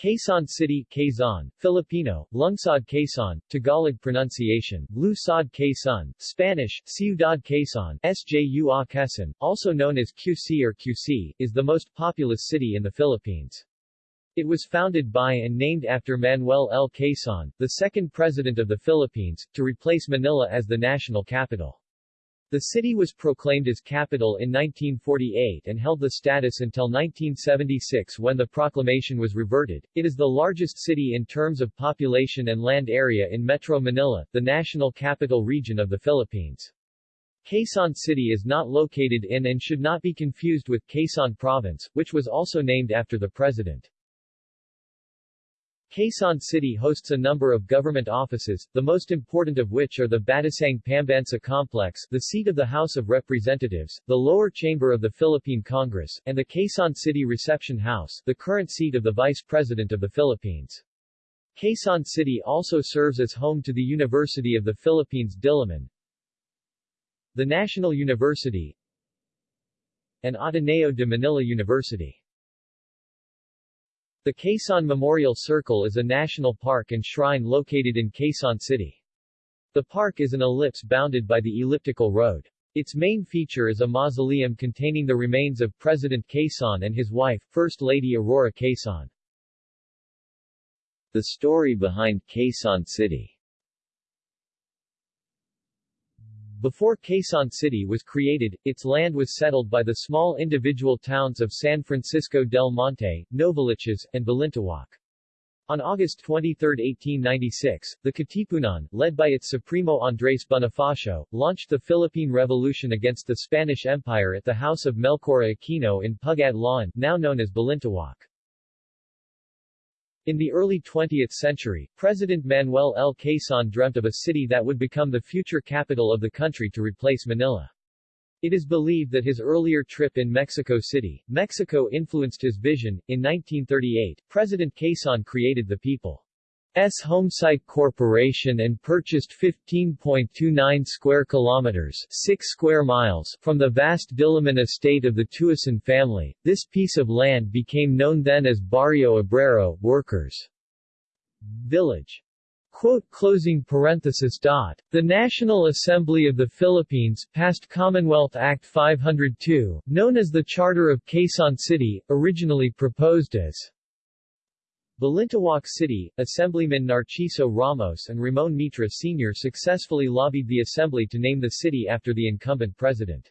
Quezon City, Quezon, Filipino, Lungsod Quezon, Tagalog pronunciation, Lusod Quezon, Spanish, Ciudad Quezon, Sju Quezon, also known as QC or QC, is the most populous city in the Philippines. It was founded by and named after Manuel L. Quezon, the second president of the Philippines, to replace Manila as the national capital. The city was proclaimed as capital in 1948 and held the status until 1976 when the proclamation was reverted. It is the largest city in terms of population and land area in Metro Manila, the national capital region of the Philippines. Quezon City is not located in and should not be confused with Quezon Province, which was also named after the president. Quezon City hosts a number of government offices, the most important of which are the Batasang Pambansa Complex, the seat of the House of Representatives, the lower chamber of the Philippine Congress, and the Quezon City Reception House, the current seat of the Vice President of the Philippines. Quezon City also serves as home to the University of the Philippines Diliman, the National University, and Ateneo de Manila University. The Quezon Memorial Circle is a national park and shrine located in Quezon City. The park is an ellipse bounded by the elliptical road. Its main feature is a mausoleum containing the remains of President Quezon and his wife, First Lady Aurora Quezon. The story behind Quezon City Before Quezon City was created, its land was settled by the small individual towns of San Francisco del Monte, Novaliches, and Balintawak. On August 23, 1896, the Katipunan, led by its Supremo Andres Bonifacio, launched the Philippine Revolution against the Spanish Empire at the house of Melchora Aquino in Pug-Adlawan, now known as Balintawak. In the early 20th century, President Manuel L. Quezon dreamt of a city that would become the future capital of the country to replace Manila. It is believed that his earlier trip in Mexico City, Mexico influenced his vision. In 1938, President Quezon created the People S Homesite Corporation and purchased 15.29 square kilometers 6 square miles from the vast Diliman estate of the Tuason family. This piece of land became known then as Barrio Obrero, Workers' Village. Quote, closing parenthesis dot. The National Assembly of the Philippines passed Commonwealth Act 502, known as the Charter of Quezon City, originally proposed as Balintawak City, Assemblyman Narciso Ramos and Ramon Mitra Sr. successfully lobbied the assembly to name the city after the incumbent president.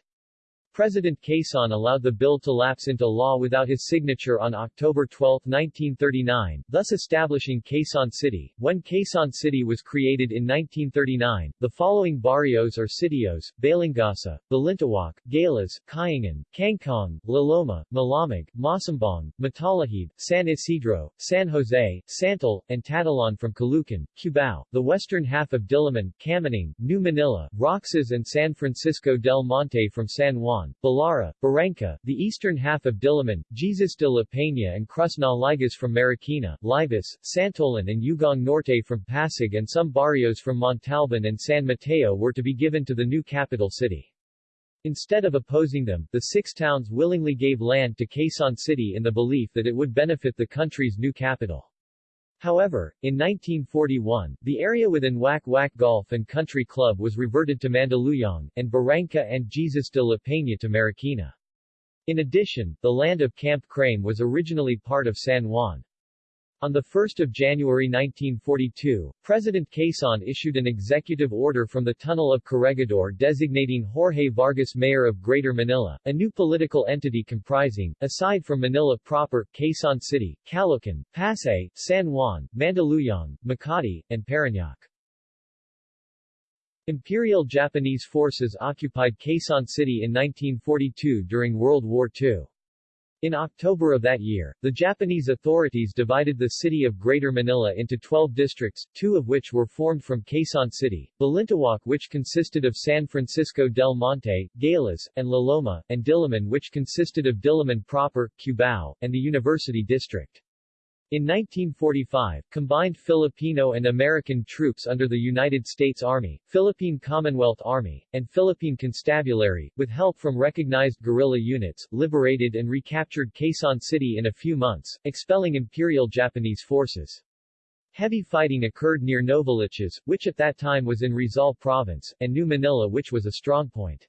President Quezon allowed the bill to lapse into law without his signature on October 12, 1939, thus establishing Quezon City. When Quezon City was created in 1939, the following barrios or sitios, Balingasa, Balintawak, Galas, Kayangan, Kangkong, Laloma, Malamig, Masambong, Matalahib, San Isidro, San Jose, Santol, and Tatalon from Caloocan, Cubao, the western half of Diliman, Kamuning, New Manila, Roxas and San Francisco del Monte from San Juan, Balara, Barangka, the eastern half of Diliman, Jesus de la Peña and Cruz Ligas from Marikina, Libis, Santolan and Ugong Norte from Pasig and some barrios from Montalban and San Mateo were to be given to the new capital city. Instead of opposing them, the six towns willingly gave land to Quezon City in the belief that it would benefit the country's new capital. However, in 1941, the area within Wack Wack Golf and Country Club was reverted to Mandaluyong, and Barangka and Jesus de la Peña to Marikina. In addition, the land of Camp Crame was originally part of San Juan. On 1 January 1942, President Quezon issued an executive order from the Tunnel of Corregidor designating Jorge Vargas mayor of Greater Manila, a new political entity comprising, aside from Manila proper, Quezon City, Caloocan, Pasay, San Juan, Mandaluyong, Makati, and Parañaque. Imperial Japanese forces occupied Quezon City in 1942 during World War II. In October of that year, the Japanese authorities divided the city of Greater Manila into 12 districts, two of which were formed from Quezon City, Balintawak which consisted of San Francisco del Monte, Galas, and La Loma, and Diliman which consisted of Diliman proper, Cubao, and the University District. In 1945, combined Filipino and American troops under the United States Army, Philippine Commonwealth Army, and Philippine Constabulary, with help from recognized guerrilla units, liberated and recaptured Quezon City in a few months, expelling Imperial Japanese forces. Heavy fighting occurred near Novaliches, which at that time was in Rizal Province, and New Manila which was a strongpoint.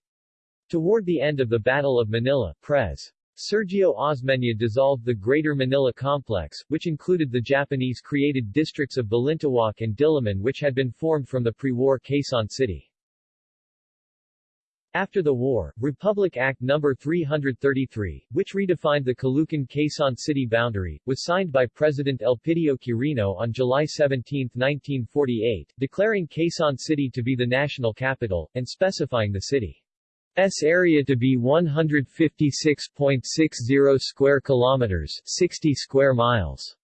Toward the end of the Battle of Manila, Pres. Sergio Osmeña dissolved the Greater Manila Complex, which included the Japanese-created districts of Balintawak and Diliman which had been formed from the pre-war Quezon City. After the war, Republic Act No. 333, which redefined the Caloocan-Quezon City boundary, was signed by President Elpidio Quirino on July 17, 1948, declaring Quezon City to be the national capital, and specifying the city S area to be 156.60 square kilometers, 60 square miles.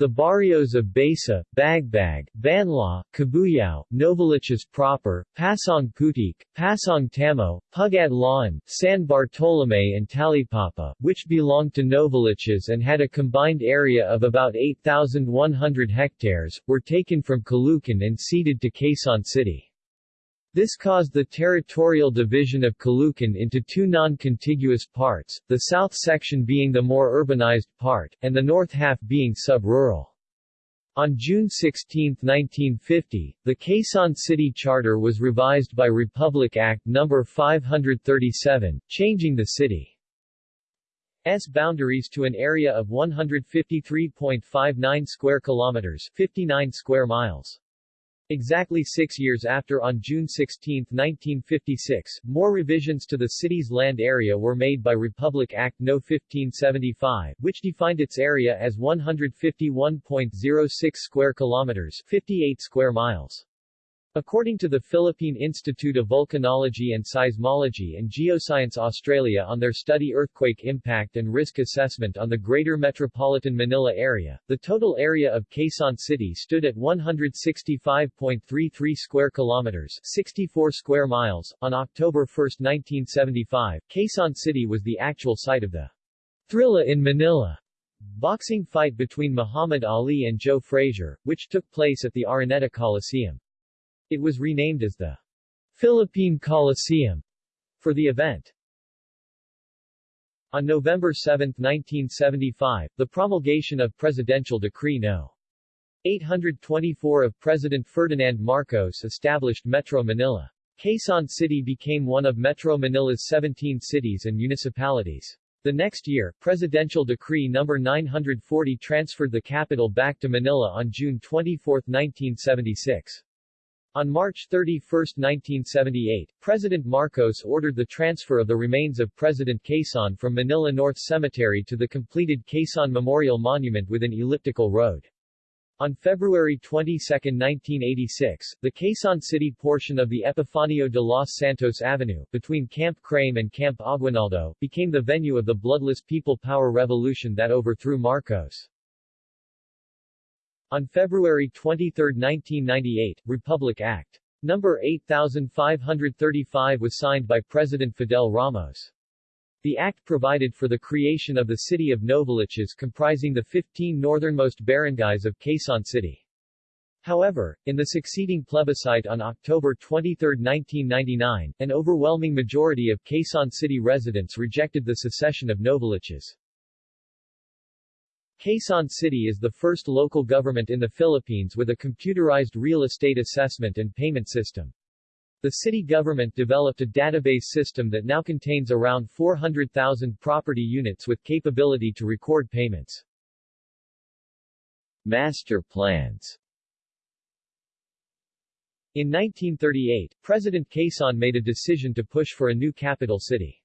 The barrios of Basa, Bagbag, Banlaw, Cabuyao, Novaliches proper, Pasong Putik, Pasong Tamo, Pugad Lawin, San Bartolome and Talipapa, which belonged to Novaliches and had a combined area of about 8,100 hectares, were taken from Caloocan and ceded to Quezon City. This caused the territorial division of Caloocan into two non-contiguous parts, the south section being the more urbanized part, and the north half being sub-rural. On June 16, 1950, the Quezon City Charter was revised by Republic Act No. 537, changing the city's boundaries to an area of 153.59 square kilometers 59 square miles. Exactly six years after on June 16, 1956, more revisions to the city's land area were made by Republic Act No. 1575, which defined its area as 151.06 square kilometers 58 square miles. According to the Philippine Institute of Volcanology and Seismology and Geoscience Australia on their study Earthquake Impact and Risk Assessment on the Greater Metropolitan Manila Area, the total area of Quezon City stood at 165.33 square kilometers 64 square miles. On October 1, 1975, Quezon City was the actual site of the Thrilla in Manila boxing fight between Muhammad Ali and Joe Frazier, which took place at the Araneta Coliseum. It was renamed as the Philippine Coliseum for the event. On November 7, 1975, the promulgation of Presidential Decree No. 824 of President Ferdinand Marcos established Metro Manila. Quezon City became one of Metro Manila's 17 cities and municipalities. The next year, Presidential Decree No. 940 transferred the capital back to Manila on June 24, 1976. On March 31, 1978, President Marcos ordered the transfer of the remains of President Quezon from Manila North Cemetery to the completed Quezon Memorial Monument with an elliptical road. On February 22, 1986, the Quezon City portion of the Epifanio de los Santos Avenue, between Camp Crame and Camp Aguinaldo, became the venue of the bloodless People Power Revolution that overthrew Marcos. On February 23, 1998, Republic Act. No. 8535 was signed by President Fidel Ramos. The act provided for the creation of the city of Novaliches comprising the 15 northernmost barangays of Quezon City. However, in the succeeding plebiscite on October 23, 1999, an overwhelming majority of Quezon City residents rejected the secession of Novaliches. Quezon City is the first local government in the Philippines with a computerized real estate assessment and payment system. The city government developed a database system that now contains around 400,000 property units with capability to record payments. Master plans In 1938, President Quezon made a decision to push for a new capital city.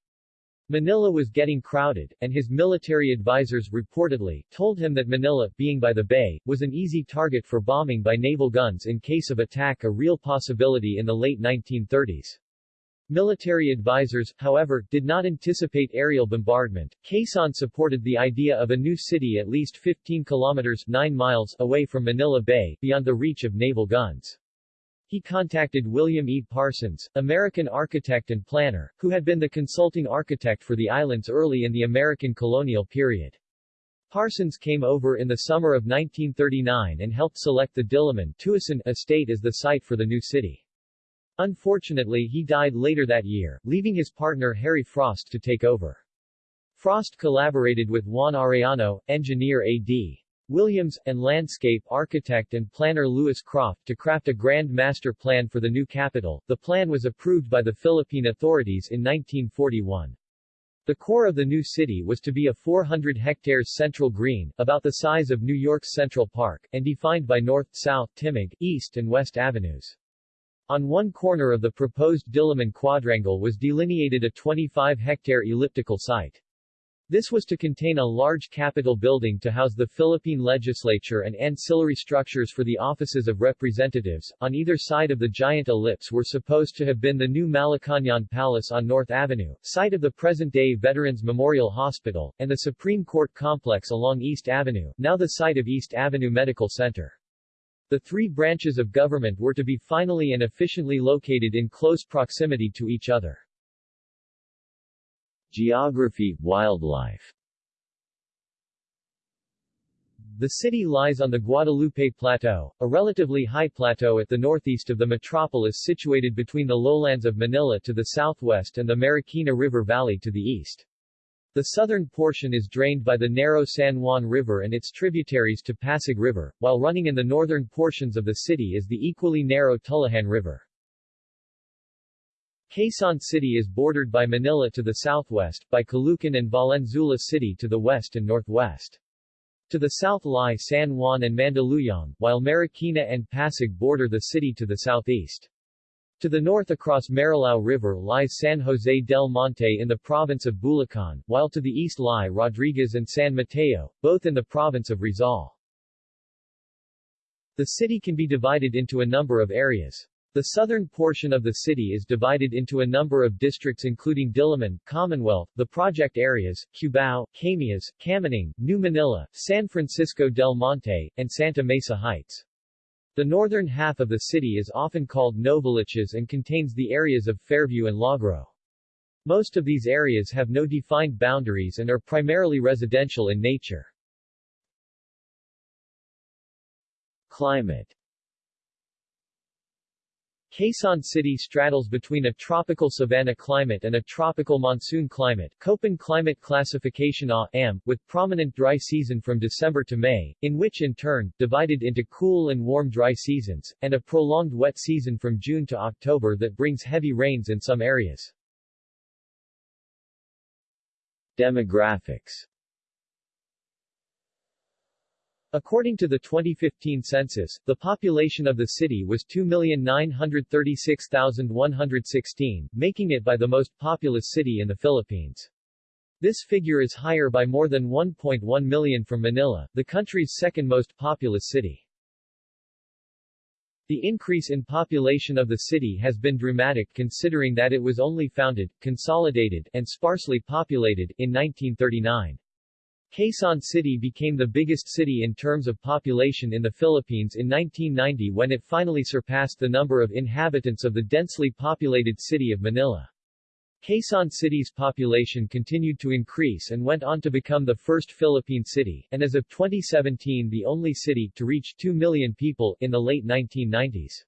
Manila was getting crowded, and his military advisors reportedly told him that Manila, being by the bay, was an easy target for bombing by naval guns in case of attack a real possibility in the late 1930s. Military advisors, however, did not anticipate aerial bombardment. Quezon supported the idea of a new city at least 15 kilometers 9 miles away from Manila Bay, beyond the reach of naval guns. He contacted William E. Parsons, American architect and planner, who had been the consulting architect for the islands early in the American colonial period. Parsons came over in the summer of 1939 and helped select the Diliman Tuason estate as the site for the new city. Unfortunately he died later that year, leaving his partner Harry Frost to take over. Frost collaborated with Juan Arellano, engineer A.D. Williams, and landscape architect and planner Louis Croft to craft a grand master plan for the new capital. The plan was approved by the Philippine authorities in 1941. The core of the new city was to be a 400 hectares central green, about the size of New York's Central Park, and defined by north, south, Timog, east and west avenues. On one corner of the proposed Diliman quadrangle was delineated a 25-hectare elliptical site. This was to contain a large capitol building to house the Philippine legislature and ancillary structures for the offices of representatives. On either side of the giant ellipse were supposed to have been the new Malacañang Palace on North Avenue, site of the present-day Veterans Memorial Hospital, and the Supreme Court complex along East Avenue, now the site of East Avenue Medical Center. The three branches of government were to be finally and efficiently located in close proximity to each other. Geography, wildlife The city lies on the Guadalupe Plateau, a relatively high plateau at the northeast of the metropolis situated between the lowlands of Manila to the southwest and the Marikina River Valley to the east. The southern portion is drained by the narrow San Juan River and its tributaries to Pasig River, while running in the northern portions of the city is the equally narrow Tullahan River. Quezon City is bordered by Manila to the southwest, by Caloocan and Valenzuela City to the west and northwest. To the south lie San Juan and Mandaluyong, while Marikina and Pasig border the city to the southeast. To the north across Marilao River lies San Jose del Monte in the province of Bulacan, while to the east lie Rodriguez and San Mateo, both in the province of Rizal. The city can be divided into a number of areas. The southern portion of the city is divided into a number of districts including Diliman, Commonwealth, the project areas, Cubao, Camias, Kamuning, New Manila, San Francisco del Monte, and Santa Mesa Heights. The northern half of the city is often called Novaliches and contains the areas of Fairview and Lagro. Most of these areas have no defined boundaries and are primarily residential in nature. Climate Quezon City straddles between a tropical savanna climate and a tropical monsoon climate Köppen climate classification A, with prominent dry season from December to May, in which in turn, divided into cool and warm dry seasons, and a prolonged wet season from June to October that brings heavy rains in some areas. Demographics According to the 2015 census, the population of the city was 2,936,116, making it by the most populous city in the Philippines. This figure is higher by more than 1.1 million from Manila, the country's second most populous city. The increase in population of the city has been dramatic considering that it was only founded, consolidated, and sparsely populated, in 1939. Quezon City became the biggest city in terms of population in the Philippines in 1990 when it finally surpassed the number of inhabitants of the densely populated city of Manila. Quezon City's population continued to increase and went on to become the first Philippine city, and as of 2017 the only city, to reach 2 million people, in the late 1990s.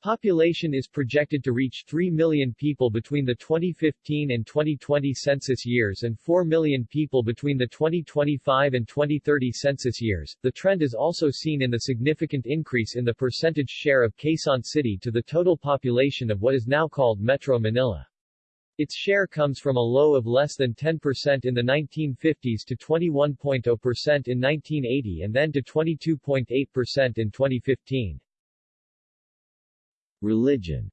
Population is projected to reach 3 million people between the 2015 and 2020 census years and 4 million people between the 2025 and 2030 census years. The trend is also seen in the significant increase in the percentage share of Quezon City to the total population of what is now called Metro Manila. Its share comes from a low of less than 10% in the 1950s to 21.0% in 1980 and then to 22.8% in 2015. Religion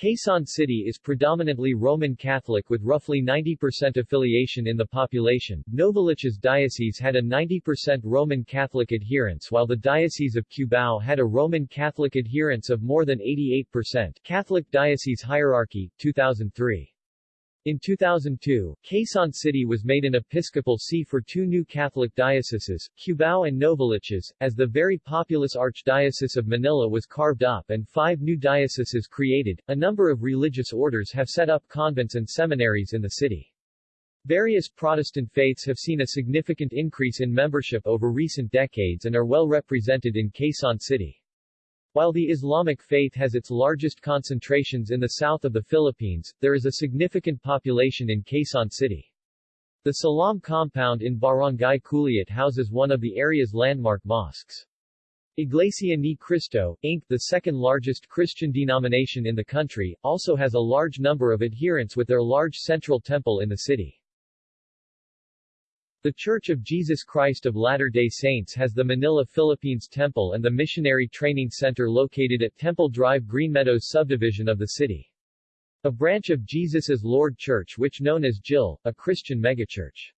Quezon City is predominantly Roman Catholic with roughly 90% affiliation in the population. Novaliches Diocese had a 90% Roman Catholic adherence while the Diocese of Cubao had a Roman Catholic adherence of more than 88%. Catholic Diocese Hierarchy, 2003. In 2002, Quezon City was made an episcopal see for two new Catholic dioceses, Cubao and Novaliches, as the very populous Archdiocese of Manila was carved up and five new dioceses created. A number of religious orders have set up convents and seminaries in the city. Various Protestant faiths have seen a significant increase in membership over recent decades and are well represented in Quezon City. While the Islamic faith has its largest concentrations in the south of the Philippines, there is a significant population in Quezon City. The Salam compound in Barangay Culiat houses one of the area's landmark mosques. Iglesia Ni Cristo, Inc., the second largest Christian denomination in the country, also has a large number of adherents with their large central temple in the city. The Church of Jesus Christ of Latter-day Saints has the Manila Philippines Temple and the Missionary Training Center located at Temple Drive Greenmeadows subdivision of the city. A branch of Jesus Is Lord Church which known as JIL, a Christian megachurch.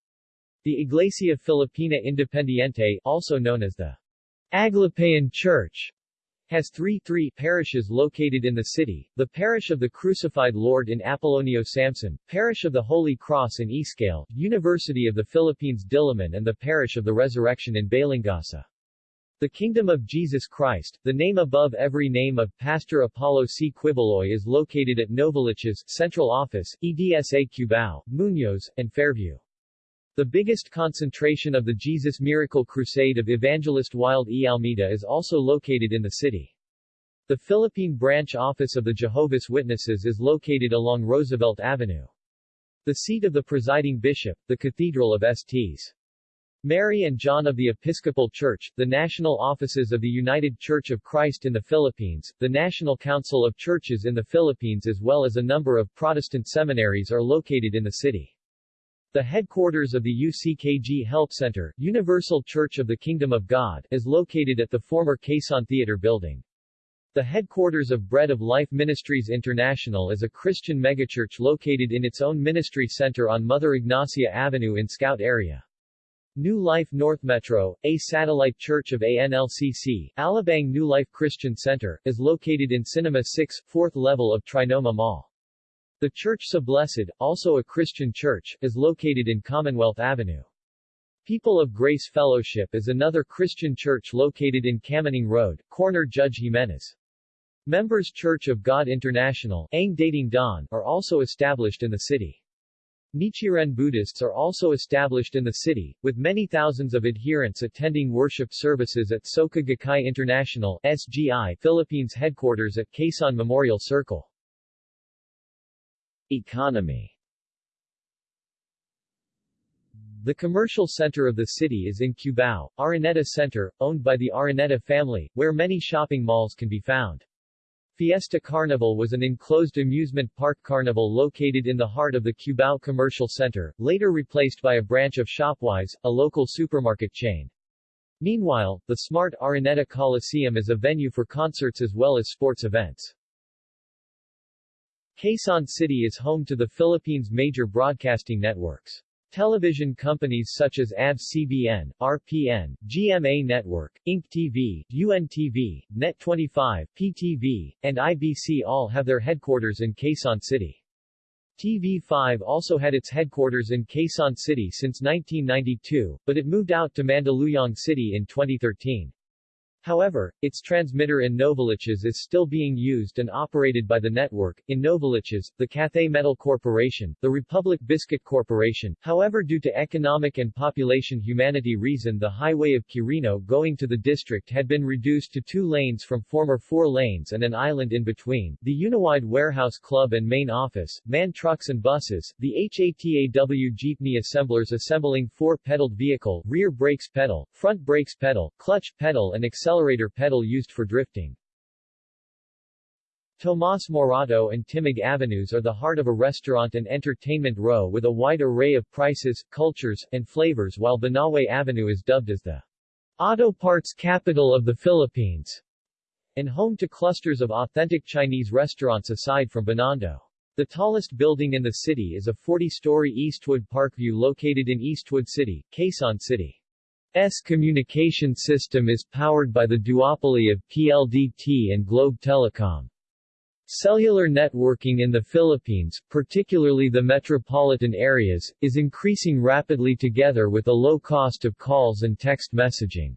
The Iglesia Filipina Independiente, also known as the Aglipayan Church has three three parishes located in the city, the Parish of the Crucified Lord in Apollonio Samson, Parish of the Holy Cross in Iscale, University of the Philippines Diliman and the Parish of the Resurrection in Balingasa. The Kingdom of Jesus Christ, the name above every name of Pastor Apollo C. Quiboloy is located at Novaliches, Central Office, EDSA Cubao, Muñoz, and Fairview. The biggest concentration of the Jesus Miracle Crusade of evangelist Wilde E. Almeida is also located in the city. The Philippine branch office of the Jehovah's Witnesses is located along Roosevelt Avenue. The seat of the presiding bishop, the Cathedral of Sts. Mary and John of the Episcopal Church, the national offices of the United Church of Christ in the Philippines, the National Council of Churches in the Philippines as well as a number of Protestant seminaries are located in the city. The headquarters of the UCKG Help Center, Universal Church of the Kingdom of God, is located at the former Quezon Theater building. The headquarters of Bread of Life Ministries International is a Christian megachurch located in its own ministry center on Mother Ignacia Avenue in Scout area. New Life North Metro, a satellite church of ANLCC, Alabang New Life Christian Center, is located in Cinema 6, 4th level of Trinoma Mall. The Church Blessed, also a Christian church, is located in Commonwealth Avenue. People of Grace Fellowship is another Christian church located in Kamuning Road, corner Judge Jimenez. Members Church of God International Ang Dating Daan, are also established in the city. Nichiren Buddhists are also established in the city, with many thousands of adherents attending worship services at Soka Gakkai International SGI Philippines headquarters at Quezon Memorial Circle. Economy The commercial center of the city is in Cubao, Araneta Center, owned by the Araneta family, where many shopping malls can be found. Fiesta Carnival was an enclosed amusement park carnival located in the heart of the Cubao Commercial Center, later replaced by a branch of Shopwise, a local supermarket chain. Meanwhile, the smart Araneta Coliseum is a venue for concerts as well as sports events. Quezon City is home to the Philippines' major broadcasting networks. Television companies such as ABS-CBN, RPN, GMA Network, Inc. TV, UNTV, Net25, PTV, and IBC all have their headquarters in Quezon City. TV5 also had its headquarters in Quezon City since 1992, but it moved out to Mandaluyong City in 2013. However, its transmitter in Novaliches is still being used and operated by the network. In Novaliches, the Cathay Metal Corporation, the Republic Biscuit Corporation, however due to economic and population humanity reason the highway of Quirino going to the district had been reduced to two lanes from former four lanes and an island in between. The Uniwide Warehouse Club and main office, MAN trucks and buses, the HATAW jeepney assemblers assembling four-pedaled vehicle, rear brakes pedal, front brakes pedal, clutch pedal and accelerator accelerator pedal used for drifting. Tomas Morato and Timog Avenues are the heart of a restaurant and entertainment row with a wide array of prices, cultures, and flavors while Banawe Avenue is dubbed as the auto parts capital of the Philippines and home to clusters of authentic Chinese restaurants aside from Binondo. The tallest building in the city is a 40-story Eastwood Parkview located in Eastwood City, Quezon City. S communication system is powered by the duopoly of PLDT and Globe Telecom. Cellular networking in the Philippines, particularly the metropolitan areas, is increasing rapidly together with a low cost of calls and text messaging.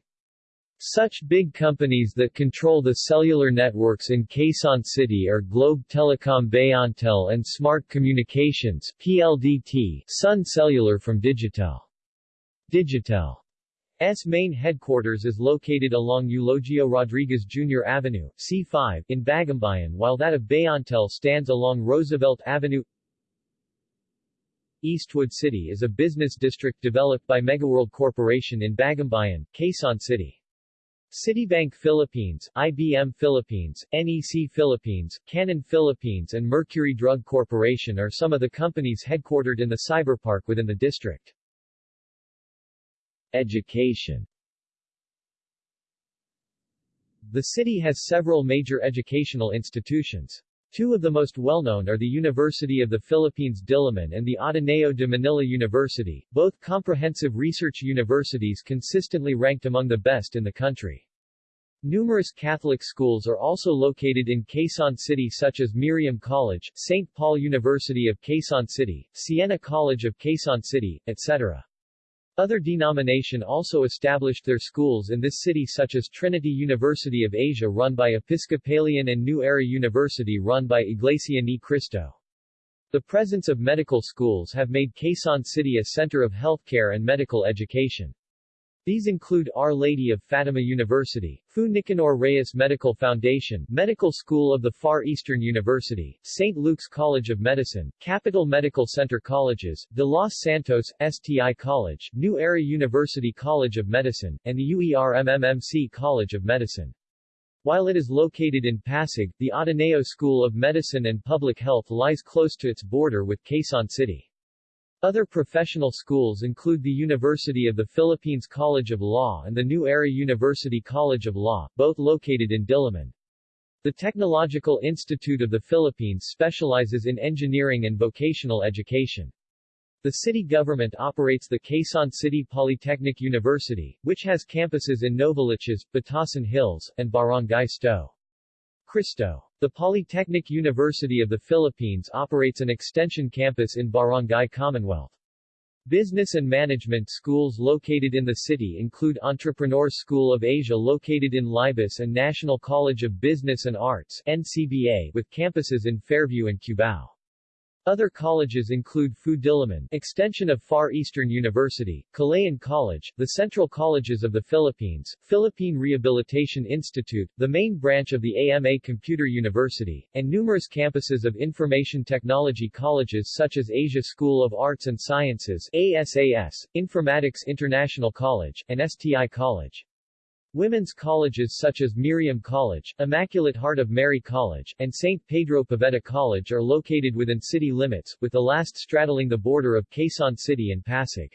Such big companies that control the cellular networks in Quezon City are Globe Telecom Bayantel and Smart Communications PLDT, Sun Cellular from Digitel. Digitel's main headquarters is located along Eulogio Rodriguez Jr. Avenue C5 in Bagumbayan while that of Bayantel stands along Roosevelt Avenue Eastwood City is a business district developed by Megaworld Corporation in Bagumbayan, Quezon City. Citibank Philippines, IBM Philippines, NEC Philippines, Canon Philippines and Mercury Drug Corporation are some of the companies headquartered in the cyberpark within the district. Education The city has several major educational institutions. Two of the most well-known are the University of the Philippines Diliman and the Ateneo de Manila University, both comprehensive research universities consistently ranked among the best in the country. Numerous Catholic schools are also located in Quezon City such as Miriam College, St. Paul University of Quezon City, Siena College of Quezon City, etc. Other denomination also established their schools in this city such as Trinity University of Asia run by Episcopalian and New Era University run by Iglesia Ni Cristo. The presence of medical schools have made Quezon City a center of healthcare and medical education. These include Our Lady of Fatima University, Fu Nicanor Reyes Medical Foundation, Medical School of the Far Eastern University, St. Luke's College of Medicine, Capital Medical Center Colleges, De Los Santos, STI College, New Era University College of Medicine, and the UERMMMC College of Medicine. While it is located in Pasig, the Ateneo School of Medicine and Public Health lies close to its border with Quezon City. Other professional schools include the University of the Philippines College of Law and the New Era University College of Law, both located in Diliman. The Technological Institute of the Philippines specializes in engineering and vocational education. The city government operates the Quezon City Polytechnic University, which has campuses in Novaliches, Batasan Hills, and Barangay Sto. Cristo. The Polytechnic University of the Philippines operates an extension campus in Barangay Commonwealth. Business and management schools located in the city include Entrepreneur School of Asia located in Libis and National College of Business and Arts NCBA with campuses in Fairview and Cubao. Other colleges include FU Diliman, extension of Far Eastern University, Kalayaan College, the Central Colleges of the Philippines, Philippine Rehabilitation Institute, the main branch of the AMA Computer University, and numerous campuses of information technology colleges such as Asia School of Arts and Sciences ASAS, Informatics International College, and STI College. Women's colleges such as Miriam College, Immaculate Heart of Mary College, and St. Pedro Poveda College are located within city limits, with the last straddling the border of Quezon City and Pasig.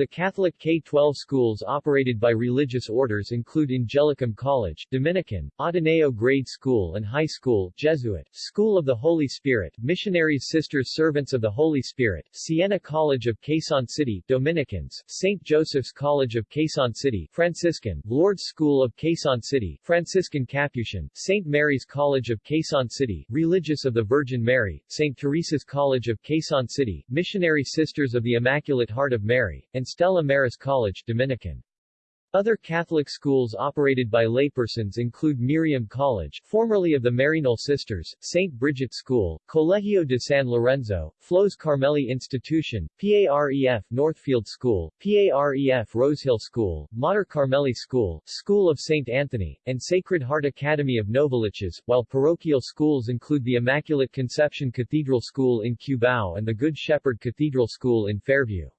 The Catholic K-12 schools operated by religious orders include Angelicum College, Dominican, Ateneo Grade School and High School, Jesuit, School of the Holy Spirit, Missionaries Sisters Servants of the Holy Spirit, Siena College of Quezon City, Dominicans, St. Joseph's College of Quezon City, Franciscan, Lourdes School of Quezon City, Franciscan Capuchin, St. Mary's College of Quezon City, Religious of the Virgin Mary, St. Teresa's College of Quezon City, Missionary Sisters of the Immaculate Heart of Mary, and Stella Maris College, Dominican. Other Catholic schools operated by laypersons include Miriam College, formerly of the Maryknoll Sisters, St. Bridget School, Colegio de San Lorenzo, Flos Carmeli Institution, PAREF Northfield School, PAREF Rosehill School, Mater Carmeli School, School of St. Anthony, and Sacred Heart Academy of Novaliches, while parochial schools include the Immaculate Conception Cathedral School in Cubao and the Good Shepherd Cathedral School in Fairview.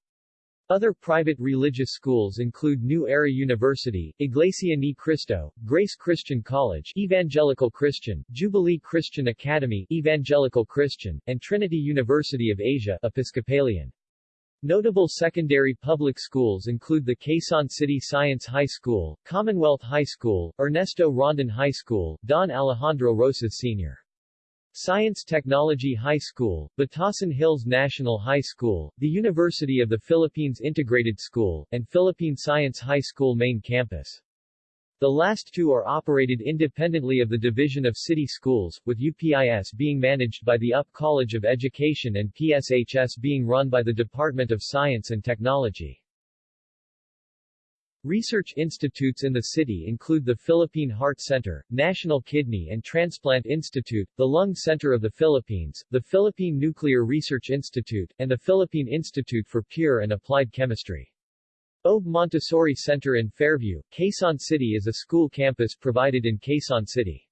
Other private religious schools include New Era University, Iglesia Ni Cristo, Grace Christian College, Evangelical Christian, Jubilee Christian Academy, Evangelical Christian, and Trinity University of Asia, Episcopalian. Notable secondary public schools include the Quezon City Science High School, Commonwealth High School, Ernesto Rondon High School, Don Alejandro Roces Sr. Science Technology High School, Batasan Hills National High School, the University of the Philippines Integrated School, and Philippine Science High School main campus. The last two are operated independently of the Division of City Schools, with UPIS being managed by the UP College of Education and PSHS being run by the Department of Science and Technology. Research institutes in the city include the Philippine Heart Center, National Kidney and Transplant Institute, the Lung Center of the Philippines, the Philippine Nuclear Research Institute, and the Philippine Institute for Pure and Applied Chemistry. OB Montessori Center in Fairview, Quezon City is a school campus provided in Quezon City.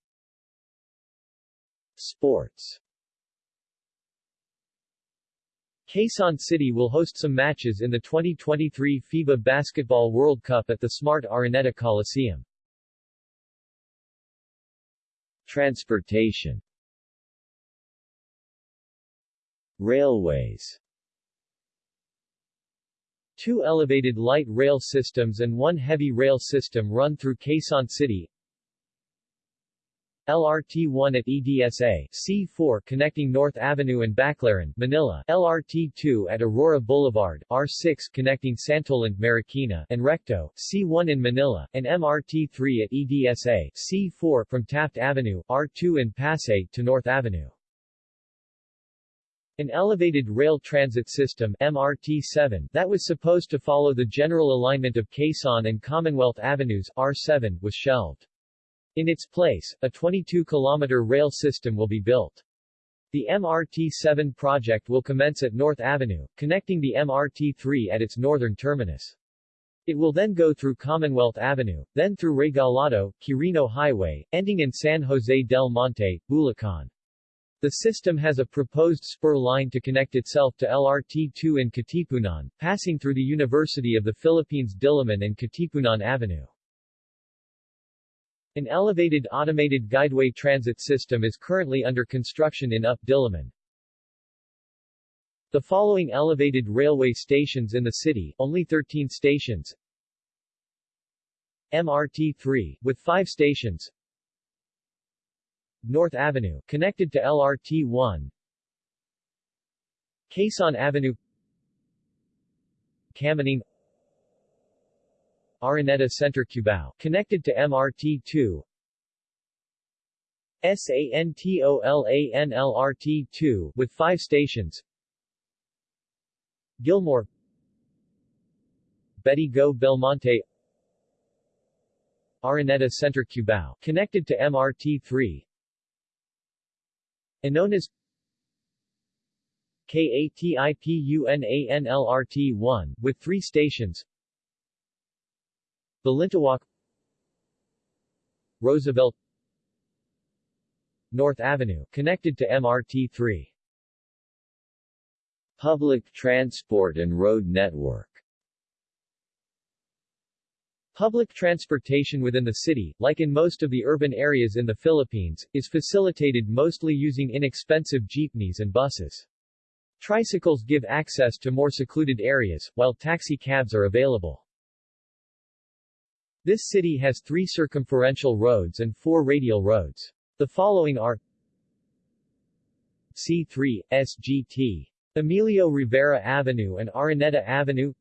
Sports Quezon City will host some matches in the 2023 FIBA Basketball World Cup at the Smart Araneta Coliseum. Transportation Railways Two elevated light rail systems and one heavy rail system run through Quezon City, LRT-1 at EDSA, C4 connecting North Avenue and Baclaran, Manila, LRT-2 at Aurora Boulevard, R6 connecting Santolan, Marikina, and Recto, C1 in Manila, and MRT-3 at EDSA, C4 from Taft Avenue, R2 in Pasay to North Avenue. An elevated rail transit system MRT-7 that was supposed to follow the general alignment of Quezon and Commonwealth Avenues R7 was shelved. In its place, a 22-kilometer rail system will be built. The MRT-7 project will commence at North Avenue, connecting the MRT-3 at its northern terminus. It will then go through Commonwealth Avenue, then through Regalado, Quirino Highway, ending in San Jose del Monte, Bulacan. The system has a proposed spur line to connect itself to LRT-2 in Katipunan, passing through the University of the Philippines Diliman and Katipunan Avenue. An elevated automated guideway transit system is currently under construction in UP Diliman. The following elevated railway stations in the city, only 13 stations. MRT-3, with 5 stations. North Avenue, connected to LRT-1 Quezon Avenue. Kamuning Araneta Center Cubao, connected to MRT-2 SANTOLANLRT-2 with five stations. Gilmore. Betty Go Belmonte. Araneta Center Cubao, connected to MRT-3 Anonas KATIPUNANLRT-1, with three stations Balintawak Roosevelt North Avenue, connected to MRT-3 Public transport and road network Public transportation within the city, like in most of the urban areas in the Philippines, is facilitated mostly using inexpensive jeepneys and buses. Tricycles give access to more secluded areas, while taxi cabs are available. This city has three circumferential roads and four radial roads. The following are C3, SGT. Emilio Rivera Avenue and Araneta Avenue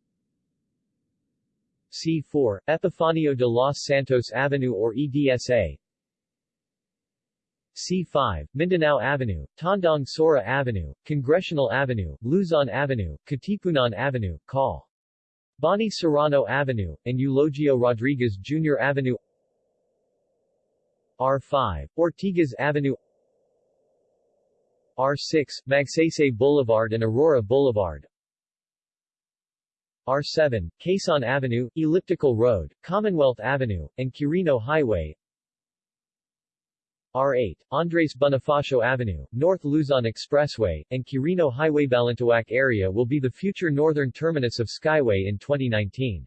C4, Epifanio de los Santos Avenue or EDSA C5, Mindanao Avenue, Tandang Sora Avenue, Congressional Avenue, Luzon Avenue, Katipunan Avenue, Call. Bonny Serrano Avenue, and Eulogio Rodriguez Jr. Avenue. R5, Ortigas Avenue. R6, Magsaysay Boulevard and Aurora Boulevard. R7, Quezon Avenue, Elliptical Road, Commonwealth Avenue, and Quirino Highway R8, Andres Bonifacio Avenue, North Luzon Expressway, and Quirino Highway Balintawak area will be the future northern terminus of Skyway in 2019.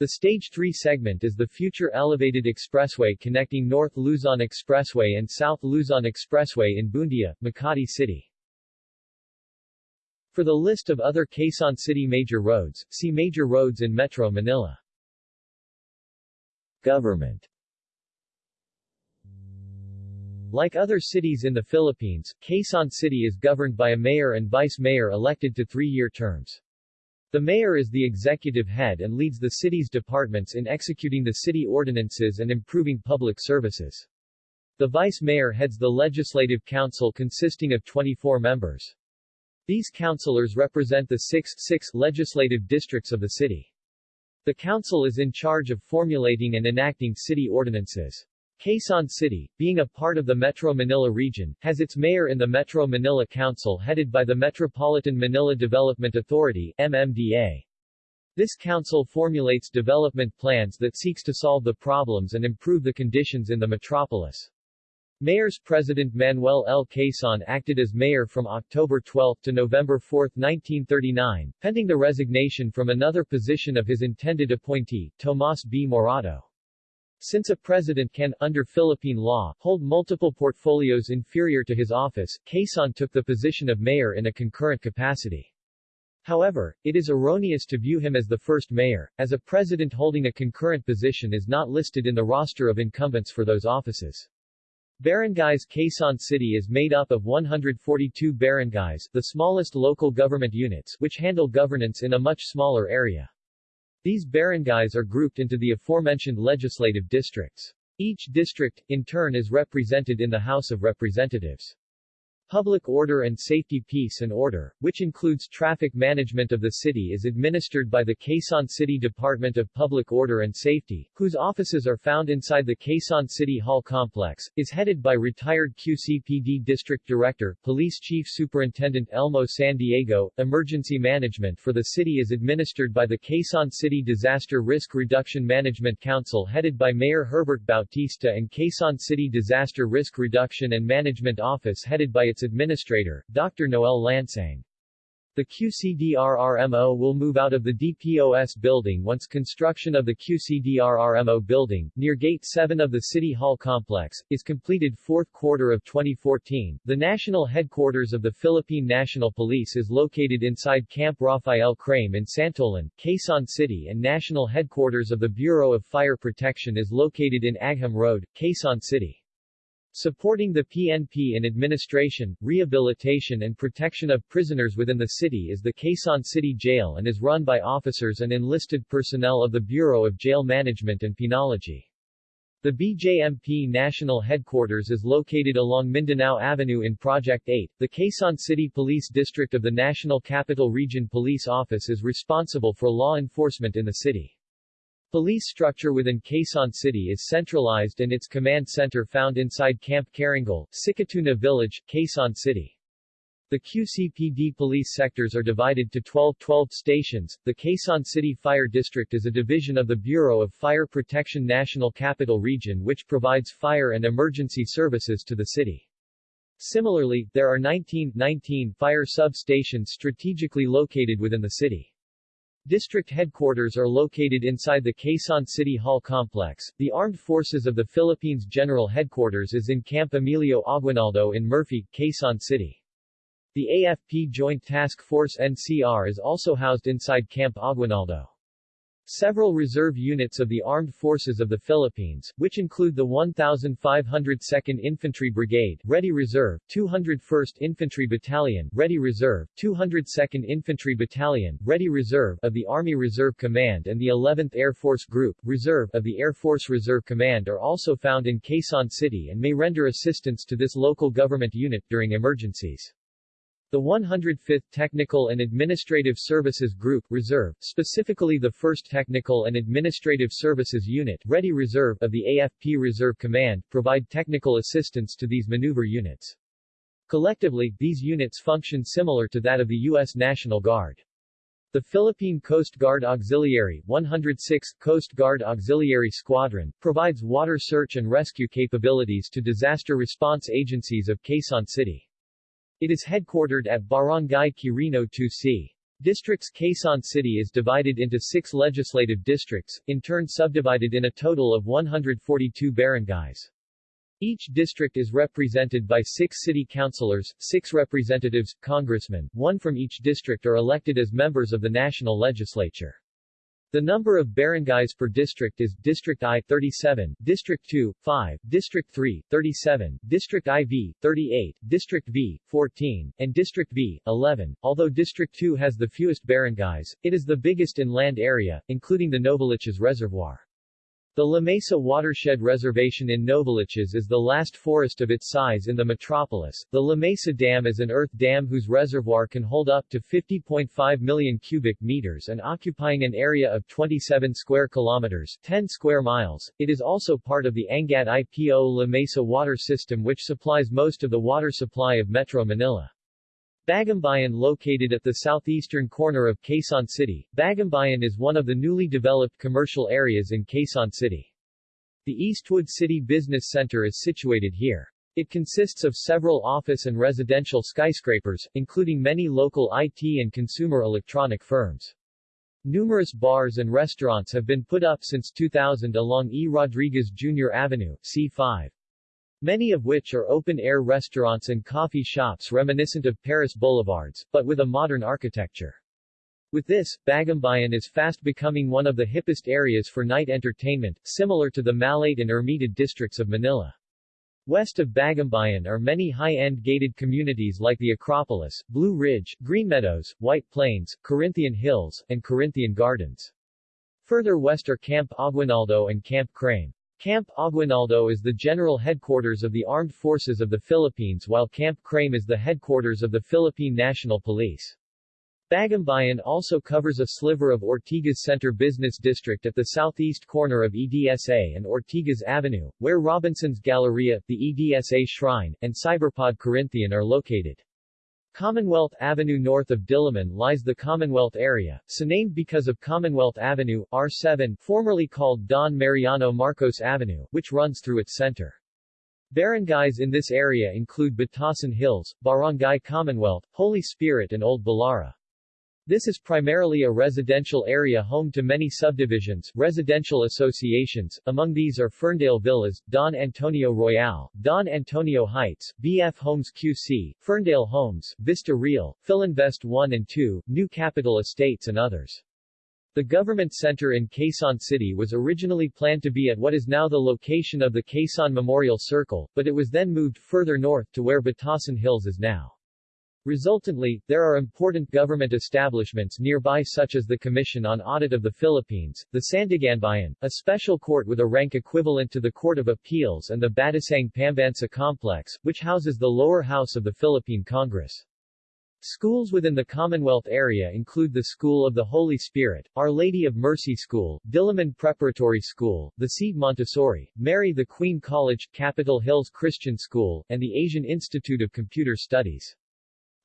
The Stage 3 segment is the future elevated expressway connecting North Luzon Expressway and South Luzon Expressway in Buendia, Makati City. For the list of other Quezon City major roads, see Major roads in Metro Manila. Government like other cities in the Philippines, Quezon City is governed by a mayor and vice-mayor elected to three-year terms. The mayor is the executive head and leads the city's departments in executing the city ordinances and improving public services. The vice-mayor heads the legislative council consisting of 24 members. These councilors represent the six, six legislative districts of the city. The council is in charge of formulating and enacting city ordinances. Quezon City, being a part of the Metro Manila region, has its mayor in the Metro Manila Council headed by the Metropolitan Manila Development Authority MMDA. This council formulates development plans that seeks to solve the problems and improve the conditions in the metropolis. Mayor's President Manuel L. Quezon acted as mayor from October 12 to November 4, 1939, pending the resignation from another position of his intended appointee, Tomas B. Morato. Since a president can, under Philippine law, hold multiple portfolios inferior to his office, Quezon took the position of mayor in a concurrent capacity. However, it is erroneous to view him as the first mayor, as a president holding a concurrent position is not listed in the roster of incumbents for those offices. Barangays Quezon City is made up of 142 barangays, the smallest local government units, which handle governance in a much smaller area. These barangays are grouped into the aforementioned legislative districts. Each district, in turn is represented in the House of Representatives. Public order and safety peace and order, which includes traffic management of the city is administered by the Quezon City Department of Public Order and Safety, whose offices are found inside the Quezon City Hall complex, is headed by retired QCPD District Director, Police Chief Superintendent Elmo San Diego. Emergency management for the city is administered by the Quezon City Disaster Risk Reduction Management Council headed by Mayor Herbert Bautista and Quezon City Disaster Risk Reduction and Management Office headed by its its administrator, Dr. Noel Lansang. The QCDRRMO will move out of the DPOS building once construction of the QCDRRMO building, near Gate 7 of the City Hall complex, is completed fourth quarter of 2014. The national headquarters of the Philippine National Police is located inside Camp Rafael Crame in Santolan, Quezon City and national headquarters of the Bureau of Fire Protection is located in Agham Road, Quezon City. Supporting the PNP in administration, rehabilitation and protection of prisoners within the city is the Quezon City Jail and is run by officers and enlisted personnel of the Bureau of Jail Management and Penology. The BJMP national headquarters is located along Mindanao Avenue in Project 8. The Quezon City Police District of the National Capital Region Police Office is responsible for law enforcement in the city. Police structure within Quezon City is centralized and its command center found inside Camp Carangal, Sikatuna Village, Quezon City. The QCPD police sectors are divided to 12-12 stations. The Quezon City Fire District is a division of the Bureau of Fire Protection National Capital Region which provides fire and emergency services to the city. Similarly, there are 19, 19 fire substations strategically located within the city. District headquarters are located inside the Quezon City Hall complex. The Armed Forces of the Philippines General Headquarters is in Camp Emilio Aguinaldo in Murphy, Quezon City. The AFP Joint Task Force NCR is also housed inside Camp Aguinaldo. Several reserve units of the Armed Forces of the Philippines, which include the 1,502nd Infantry Brigade, Ready Reserve, 201st Infantry Battalion, Ready Reserve, 202nd Infantry Battalion, Ready Reserve of the Army Reserve Command and the 11th Air Force Group, Reserve of the Air Force Reserve Command are also found in Quezon City and may render assistance to this local government unit during emergencies. The 105th Technical and Administrative Services Group Reserve, specifically the 1st Technical and Administrative Services Unit Ready Reserve of the AFP Reserve Command, provide technical assistance to these maneuver units. Collectively, these units function similar to that of the U.S. National Guard. The Philippine Coast Guard Auxiliary 106th Coast Guard Auxiliary Squadron, provides water search and rescue capabilities to disaster response agencies of Quezon City. It is headquartered at Barangay Quirino 2C. Districts Quezon City is divided into six legislative districts, in turn subdivided in a total of 142 barangays. Each district is represented by six city councilors, six representatives, congressmen, one from each district are elected as members of the national legislature. The number of barangays per district is District I 37, District 2 5, District 3 37, District IV 38, District V 14, and District V 11. Although District 2 has the fewest barangays, it is the biggest in land area, including the Novaliches Reservoir. The La Mesa Watershed Reservation in Novaliches is the last forest of its size in the metropolis. The La Mesa Dam is an earth dam whose reservoir can hold up to 50.5 million cubic meters and occupying an area of 27 square kilometers 10 square miles. It is also part of the Angat IPO La Mesa water system which supplies most of the water supply of Metro Manila. Bagumbayan located at the southeastern corner of Quezon City, Bagumbayan is one of the newly developed commercial areas in Quezon City. The Eastwood City Business Center is situated here. It consists of several office and residential skyscrapers, including many local IT and consumer electronic firms. Numerous bars and restaurants have been put up since 2000 along E. Rodriguez Jr. Avenue, C5 many of which are open-air restaurants and coffee shops reminiscent of Paris boulevards, but with a modern architecture. With this, Bagumbayan is fast becoming one of the hippest areas for night entertainment, similar to the Malate and Ermita districts of Manila. West of Bagumbayan are many high-end gated communities like the Acropolis, Blue Ridge, Green Meadows, White Plains, Corinthian Hills, and Corinthian Gardens. Further west are Camp Aguinaldo and Camp Crame. Camp Aguinaldo is the general headquarters of the Armed Forces of the Philippines while Camp Crame is the headquarters of the Philippine National Police. Bagumbayan also covers a sliver of Ortigas Center Business District at the southeast corner of EDSA and Ortigas Avenue, where Robinson's Galleria, the EDSA Shrine, and Cyberpod Corinthian are located. Commonwealth Avenue north of Diliman lies the Commonwealth area, so named because of Commonwealth Avenue, R7, formerly called Don Mariano Marcos Avenue, which runs through its center. Barangays in this area include Batasan Hills, Barangay Commonwealth, Holy Spirit and Old Balara. This is primarily a residential area home to many subdivisions, residential associations, among these are Ferndale Villas, Don Antonio Royale, Don Antonio Heights, BF Homes QC, Ferndale Homes, Vista Real, Philinvest 1 and 2, New Capital Estates and others. The government center in Quezon City was originally planned to be at what is now the location of the Quezon Memorial Circle, but it was then moved further north to where Batasan Hills is now. Resultantly, there are important government establishments nearby such as the Commission on Audit of the Philippines, the Sandiganbayan, a special court with a rank equivalent to the Court of Appeals and the Batasang Pambansa Complex, which houses the lower house of the Philippine Congress. Schools within the Commonwealth area include the School of the Holy Spirit, Our Lady of Mercy School, Diliman Preparatory School, the Seed Montessori, Mary the Queen College, Capitol Hills Christian School, and the Asian Institute of Computer Studies.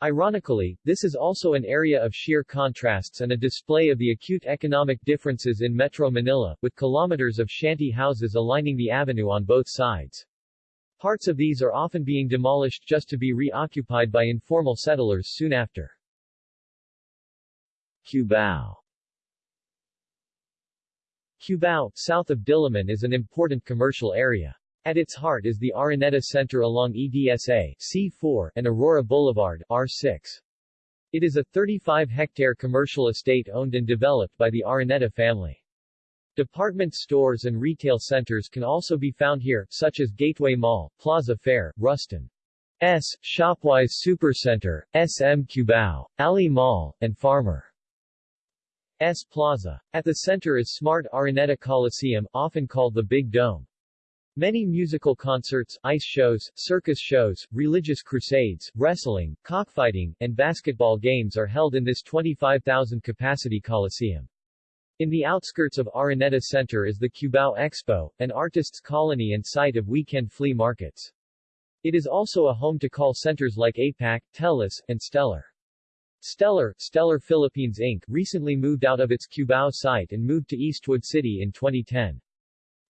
Ironically, this is also an area of sheer contrasts and a display of the acute economic differences in Metro Manila, with kilometers of shanty houses aligning the avenue on both sides. Parts of these are often being demolished just to be reoccupied by informal settlers soon after. Cubao Cubao, south of Diliman is an important commercial area. At its heart is the Araneta Center along EDSA C4 and Aurora Boulevard R6. It is a 35-hectare commercial estate owned and developed by the Araneta family. Department stores and retail centers can also be found here, such as Gateway Mall, Plaza Fair, Rustan S. Shopwise Supercenter, SM Cubao, Ali Mall, and Farmer S. Plaza. At the center is Smart Araneta Coliseum, often called the Big Dome. Many musical concerts, ice shows, circus shows, religious crusades, wrestling, cockfighting, and basketball games are held in this 25,000-capacity coliseum. In the outskirts of Araneta Center is the Cubao Expo, an artists' colony and site of weekend flea markets. It is also a home to call centers like APAC, TELUS, and Stellar. Stellar, Stellar Philippines Inc. recently moved out of its Cubao site and moved to Eastwood City in 2010.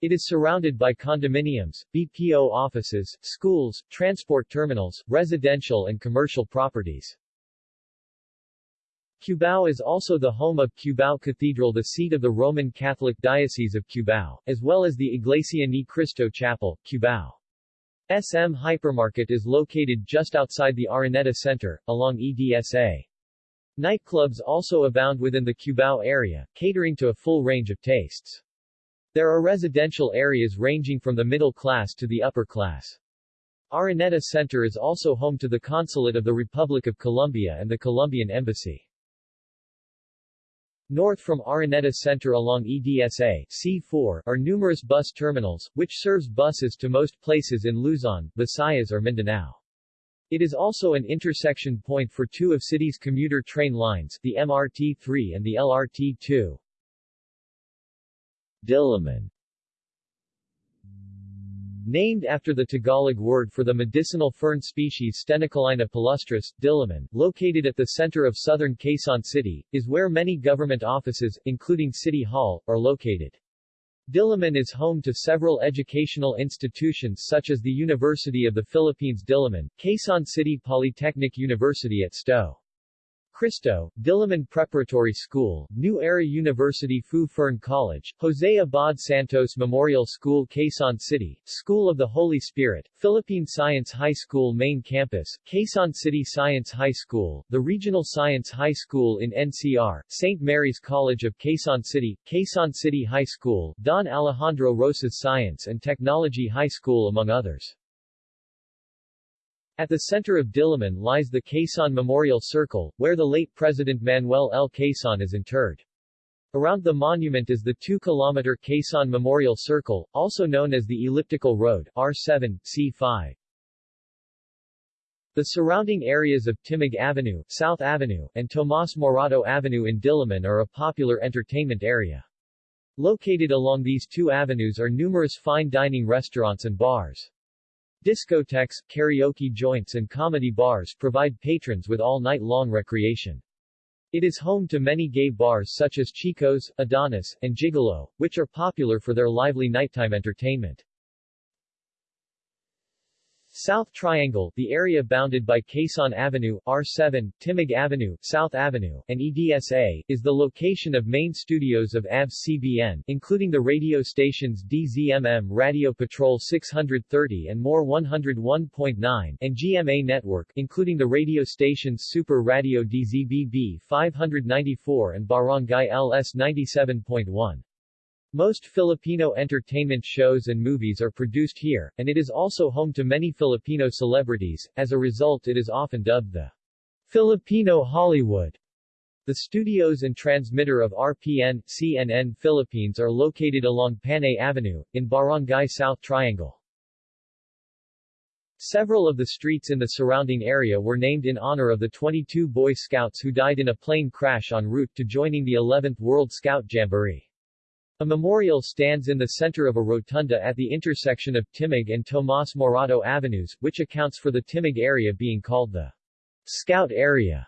It is surrounded by condominiums, BPO offices, schools, transport terminals, residential and commercial properties. Cubao is also the home of Cubao Cathedral the seat of the Roman Catholic Diocese of Cubao, as well as the Iglesia Ni Cristo Chapel, Cubao. SM Hypermarket is located just outside the Araneta Center, along EDSA. Nightclubs also abound within the Cubao area, catering to a full range of tastes. There are residential areas ranging from the middle class to the upper class. Araneta Center is also home to the Consulate of the Republic of Colombia and the Colombian Embassy. North from Araneta Center along EDSA C4 are numerous bus terminals, which serves buses to most places in Luzon, Visayas or Mindanao. It is also an intersection point for two of city's commuter train lines, the MRT-3 and the LRT-2. Diliman Named after the Tagalog word for the medicinal fern species Stenochlaena palustris, Diliman, located at the center of southern Quezon City, is where many government offices, including City Hall, are located. Diliman is home to several educational institutions such as the University of the Philippines Diliman, Quezon City Polytechnic University at Sto. Cristo, Diliman Preparatory School, New Era University Fu Fern College, Jose Abad Santos Memorial School Quezon City, School of the Holy Spirit, Philippine Science High School Main Campus, Quezon City Science High School, the Regional Science High School in NCR, St. Mary's College of Quezon City, Quezon City High School, Don Alejandro Roces Science and Technology High School among others. At the center of Diliman lies the Quezon Memorial Circle, where the late President Manuel L. Quezon is interred. Around the monument is the 2-kilometer Quezon Memorial Circle, also known as the Elliptical Road R7, C5. The surrounding areas of Timog Avenue, South Avenue, and Tomas Morato Avenue in Diliman are a popular entertainment area. Located along these two avenues are numerous fine dining restaurants and bars. Discotheques, karaoke joints and comedy bars provide patrons with all-night-long recreation. It is home to many gay bars such as Chico's, Adonis, and Gigolo, which are popular for their lively nighttime entertainment. South Triangle, the area bounded by Quezon Avenue, R7, Timog Avenue, South Avenue, and EDSA, is the location of main studios of ABS-CBN, including the radio stations DZMM Radio Patrol 630 and More 101.9, and GMA Network, including the radio stations Super Radio DZBB 594 and Barangay LS 97.1. Most Filipino entertainment shows and movies are produced here, and it is also home to many Filipino celebrities, as a result it is often dubbed the Filipino Hollywood. The studios and transmitter of RPN, CNN Philippines are located along Panay Avenue, in Barangay South Triangle. Several of the streets in the surrounding area were named in honor of the 22 Boy Scouts who died in a plane crash en route to joining the 11th World Scout Jamboree. A memorial stands in the center of a rotunda at the intersection of Timog and Tomas Morato Avenues, which accounts for the Timog area being called the Scout Area.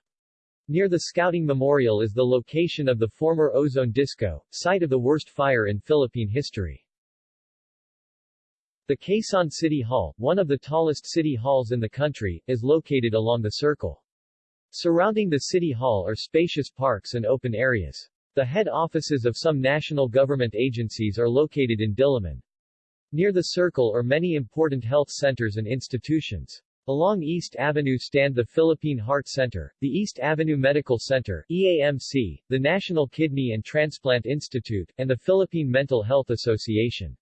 Near the Scouting Memorial is the location of the former Ozone Disco, site of the worst fire in Philippine history. The Quezon City Hall, one of the tallest city halls in the country, is located along the circle. Surrounding the City Hall are spacious parks and open areas. The head offices of some national government agencies are located in Diliman. Near the circle are many important health centers and institutions. Along East Avenue stand the Philippine Heart Center, the East Avenue Medical Center EAMC, the National Kidney and Transplant Institute, and the Philippine Mental Health Association.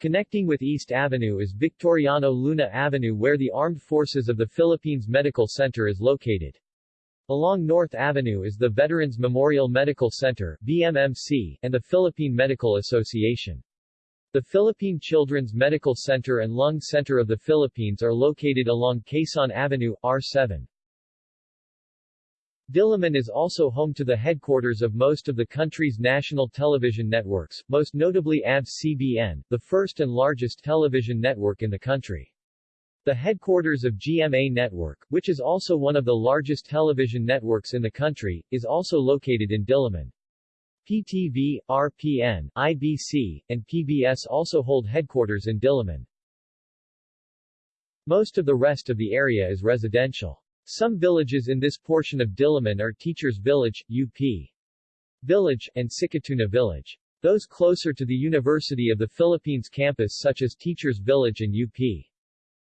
Connecting with East Avenue is Victoriano Luna Avenue where the Armed Forces of the Philippines Medical Center is located. Along North Avenue is the Veterans Memorial Medical Center VMMC, and the Philippine Medical Association. The Philippine Children's Medical Center and Lung Center of the Philippines are located along Quezon Avenue, R7. Diliman is also home to the headquarters of most of the country's national television networks, most notably ABS-CBN, the first and largest television network in the country. The headquarters of GMA Network, which is also one of the largest television networks in the country, is also located in Diliman. PTV, RPN, IBC, and PBS also hold headquarters in Diliman. Most of the rest of the area is residential. Some villages in this portion of Diliman are Teachers Village, UP Village, and Sikatuna Village. Those closer to the University of the Philippines campus such as Teachers Village and UP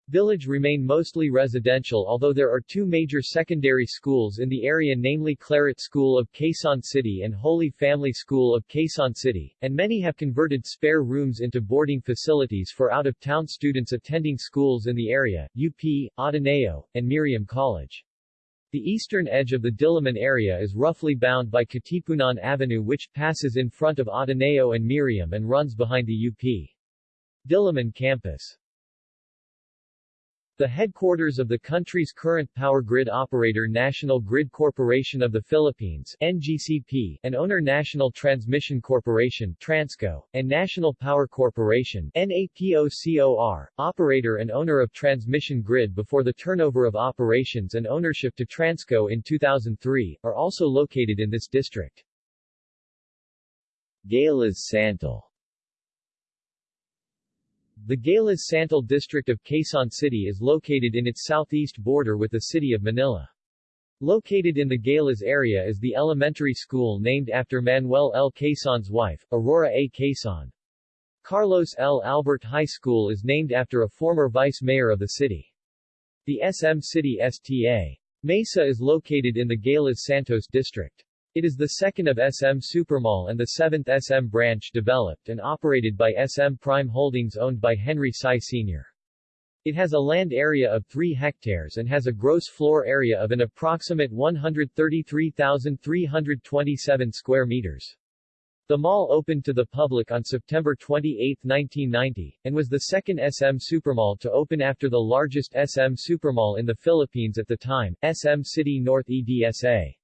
Village remain mostly residential although there are two major secondary schools in the area namely Claret School of Quezon City and Holy Family School of Quezon City, and many have converted spare rooms into boarding facilities for out-of-town students attending schools in the area, UP, Ateneo, and Miriam College. The eastern edge of the Diliman area is roughly bound by Katipunan Avenue which passes in front of Ateneo and Miriam and runs behind the UP. Diliman campus. The headquarters of the country's current power grid operator National Grid Corporation of the Philippines NGCP, and owner National Transmission Corporation Transco, and National Power Corporation NAPOCOR, operator and owner of transmission grid before the turnover of operations and ownership to Transco in 2003, are also located in this district. Galas Santol the Galas Santol district of Quezon City is located in its southeast border with the city of Manila. Located in the Galas area is the elementary school named after Manuel L. Quezon's wife, Aurora A. Quezon. Carlos L. Albert High School is named after a former vice mayor of the city. The SM City STA. Mesa is located in the Galas Santol district. It is the second of SM Supermall and the seventh SM branch developed and operated by SM Prime Holdings owned by Henry Sy Sr. It has a land area of 3 hectares and has a gross floor area of an approximate 133,327 square meters. The mall opened to the public on September 28, 1990, and was the second SM Supermall to open after the largest SM Supermall in the Philippines at the time, SM City North EDSA.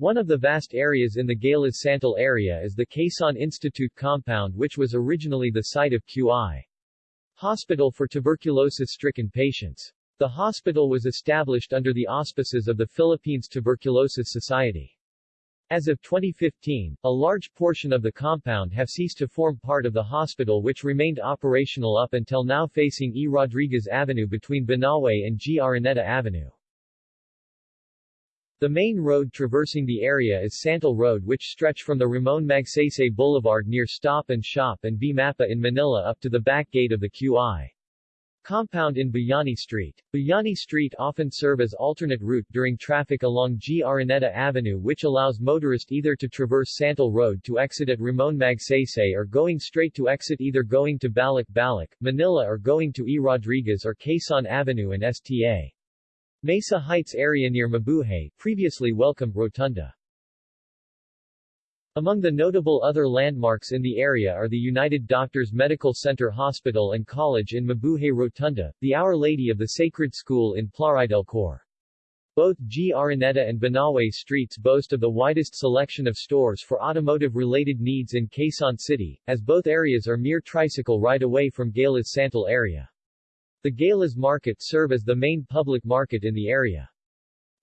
One of the vast areas in the Galas Santol area is the Quezon Institute compound which was originally the site of QI. Hospital for tuberculosis-stricken patients. The hospital was established under the auspices of the Philippines Tuberculosis Society. As of 2015, a large portion of the compound have ceased to form part of the hospital which remained operational up until now facing E. Rodriguez Avenue between Banawe and G. Araneta Avenue. The main road traversing the area is Santol Road which stretch from the Ramon Magsaysay Boulevard near Stop and Shop and B. Mapa in Manila up to the back gate of the QI. Compound in Bayani Street. Bayani Street often serve as alternate route during traffic along G. Araneta Avenue which allows motorist either to traverse Santol Road to exit at Ramon Magsaysay or going straight to exit either going to Balic-Balic, Manila or going to E. Rodriguez or Quezon Avenue and STA. Mesa Heights area near Mabuhay, previously Welcome Rotunda. Among the notable other landmarks in the area are the United Doctors Medical Center Hospital and College in Mabuhay Rotunda, the Our Lady of the Sacred School in Plaridel del Cor. Both G. Araneta and Banawe streets boast of the widest selection of stores for automotive-related needs in Quezon City, as both areas are mere tricycle ride away from Galas Santol area. The Galas Market serve as the main public market in the area.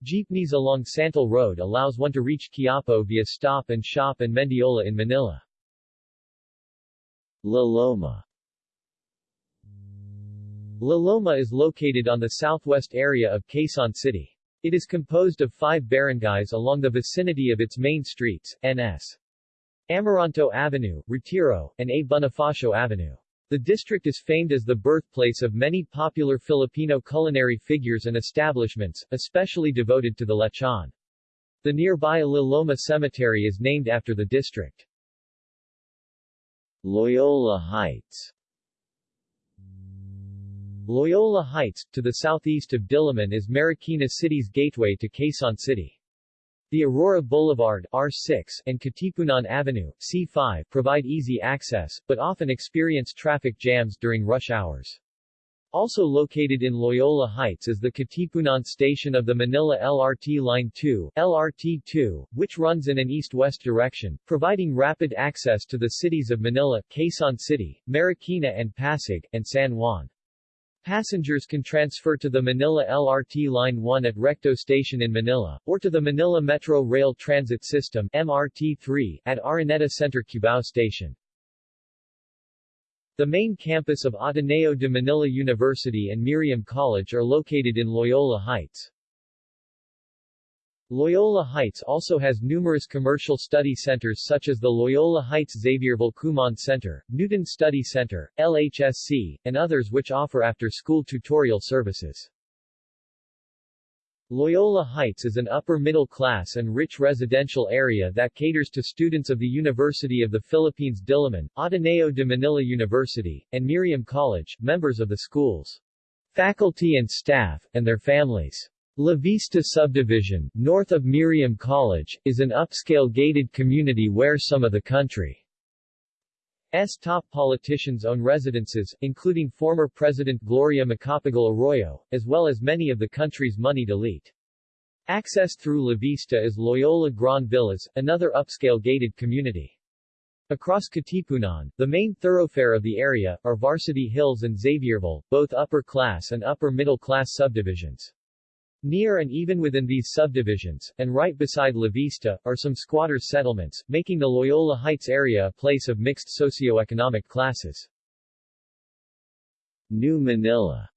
Jeepneys along Santol Road allows one to reach Quiapo via Stop and Shop and Mendiola in Manila. La Loma La Loma is located on the southwest area of Quezon City. It is composed of five barangays along the vicinity of its main streets, N.S. Amaranto Avenue, Retiro, and A. Bonifacio Avenue. The district is famed as the birthplace of many popular Filipino culinary figures and establishments, especially devoted to the lechon. The nearby La Loma Cemetery is named after the district. Loyola Heights Loyola Heights, to the southeast of Diliman is Marikina City's gateway to Quezon City. The Aurora Boulevard R6 and Katipunan Avenue C5 provide easy access, but often experience traffic jams during rush hours. Also located in Loyola Heights is the Katipunan station of the Manila LRT Line 2 LRT-2, which runs in an east-west direction, providing rapid access to the cities of Manila, Quezon City, Marikina and Pasig, and San Juan. Passengers can transfer to the Manila LRT Line 1 at Recto Station in Manila, or to the Manila Metro Rail Transit System MRT-3 at Araneta Center Cubao Station. The main campus of Ateneo de Manila University and Miriam College are located in Loyola Heights. Loyola Heights also has numerous commercial study centers such as the Loyola Heights Xavierville Kumon Center, Newton Study Center, LHSC, and others which offer after-school tutorial services. Loyola Heights is an upper-middle-class and rich residential area that caters to students of the University of the Philippines Diliman, Ateneo de Manila University, and Miriam College, members of the schools, faculty and staff, and their families. La Vista Subdivision, north of Miriam College, is an upscale gated community where some of the country's top politicians own residences, including former President Gloria Macapagal Arroyo, as well as many of the country's moneyed elite. Accessed through La Vista is Loyola Grand Villas, another upscale gated community. Across Katipunan, the main thoroughfare of the area, are Varsity Hills and Xavierville, both upper-class and upper-middle-class subdivisions. Near and even within these subdivisions, and right beside La Vista, are some squatters' settlements, making the Loyola Heights area a place of mixed socioeconomic classes. New Manila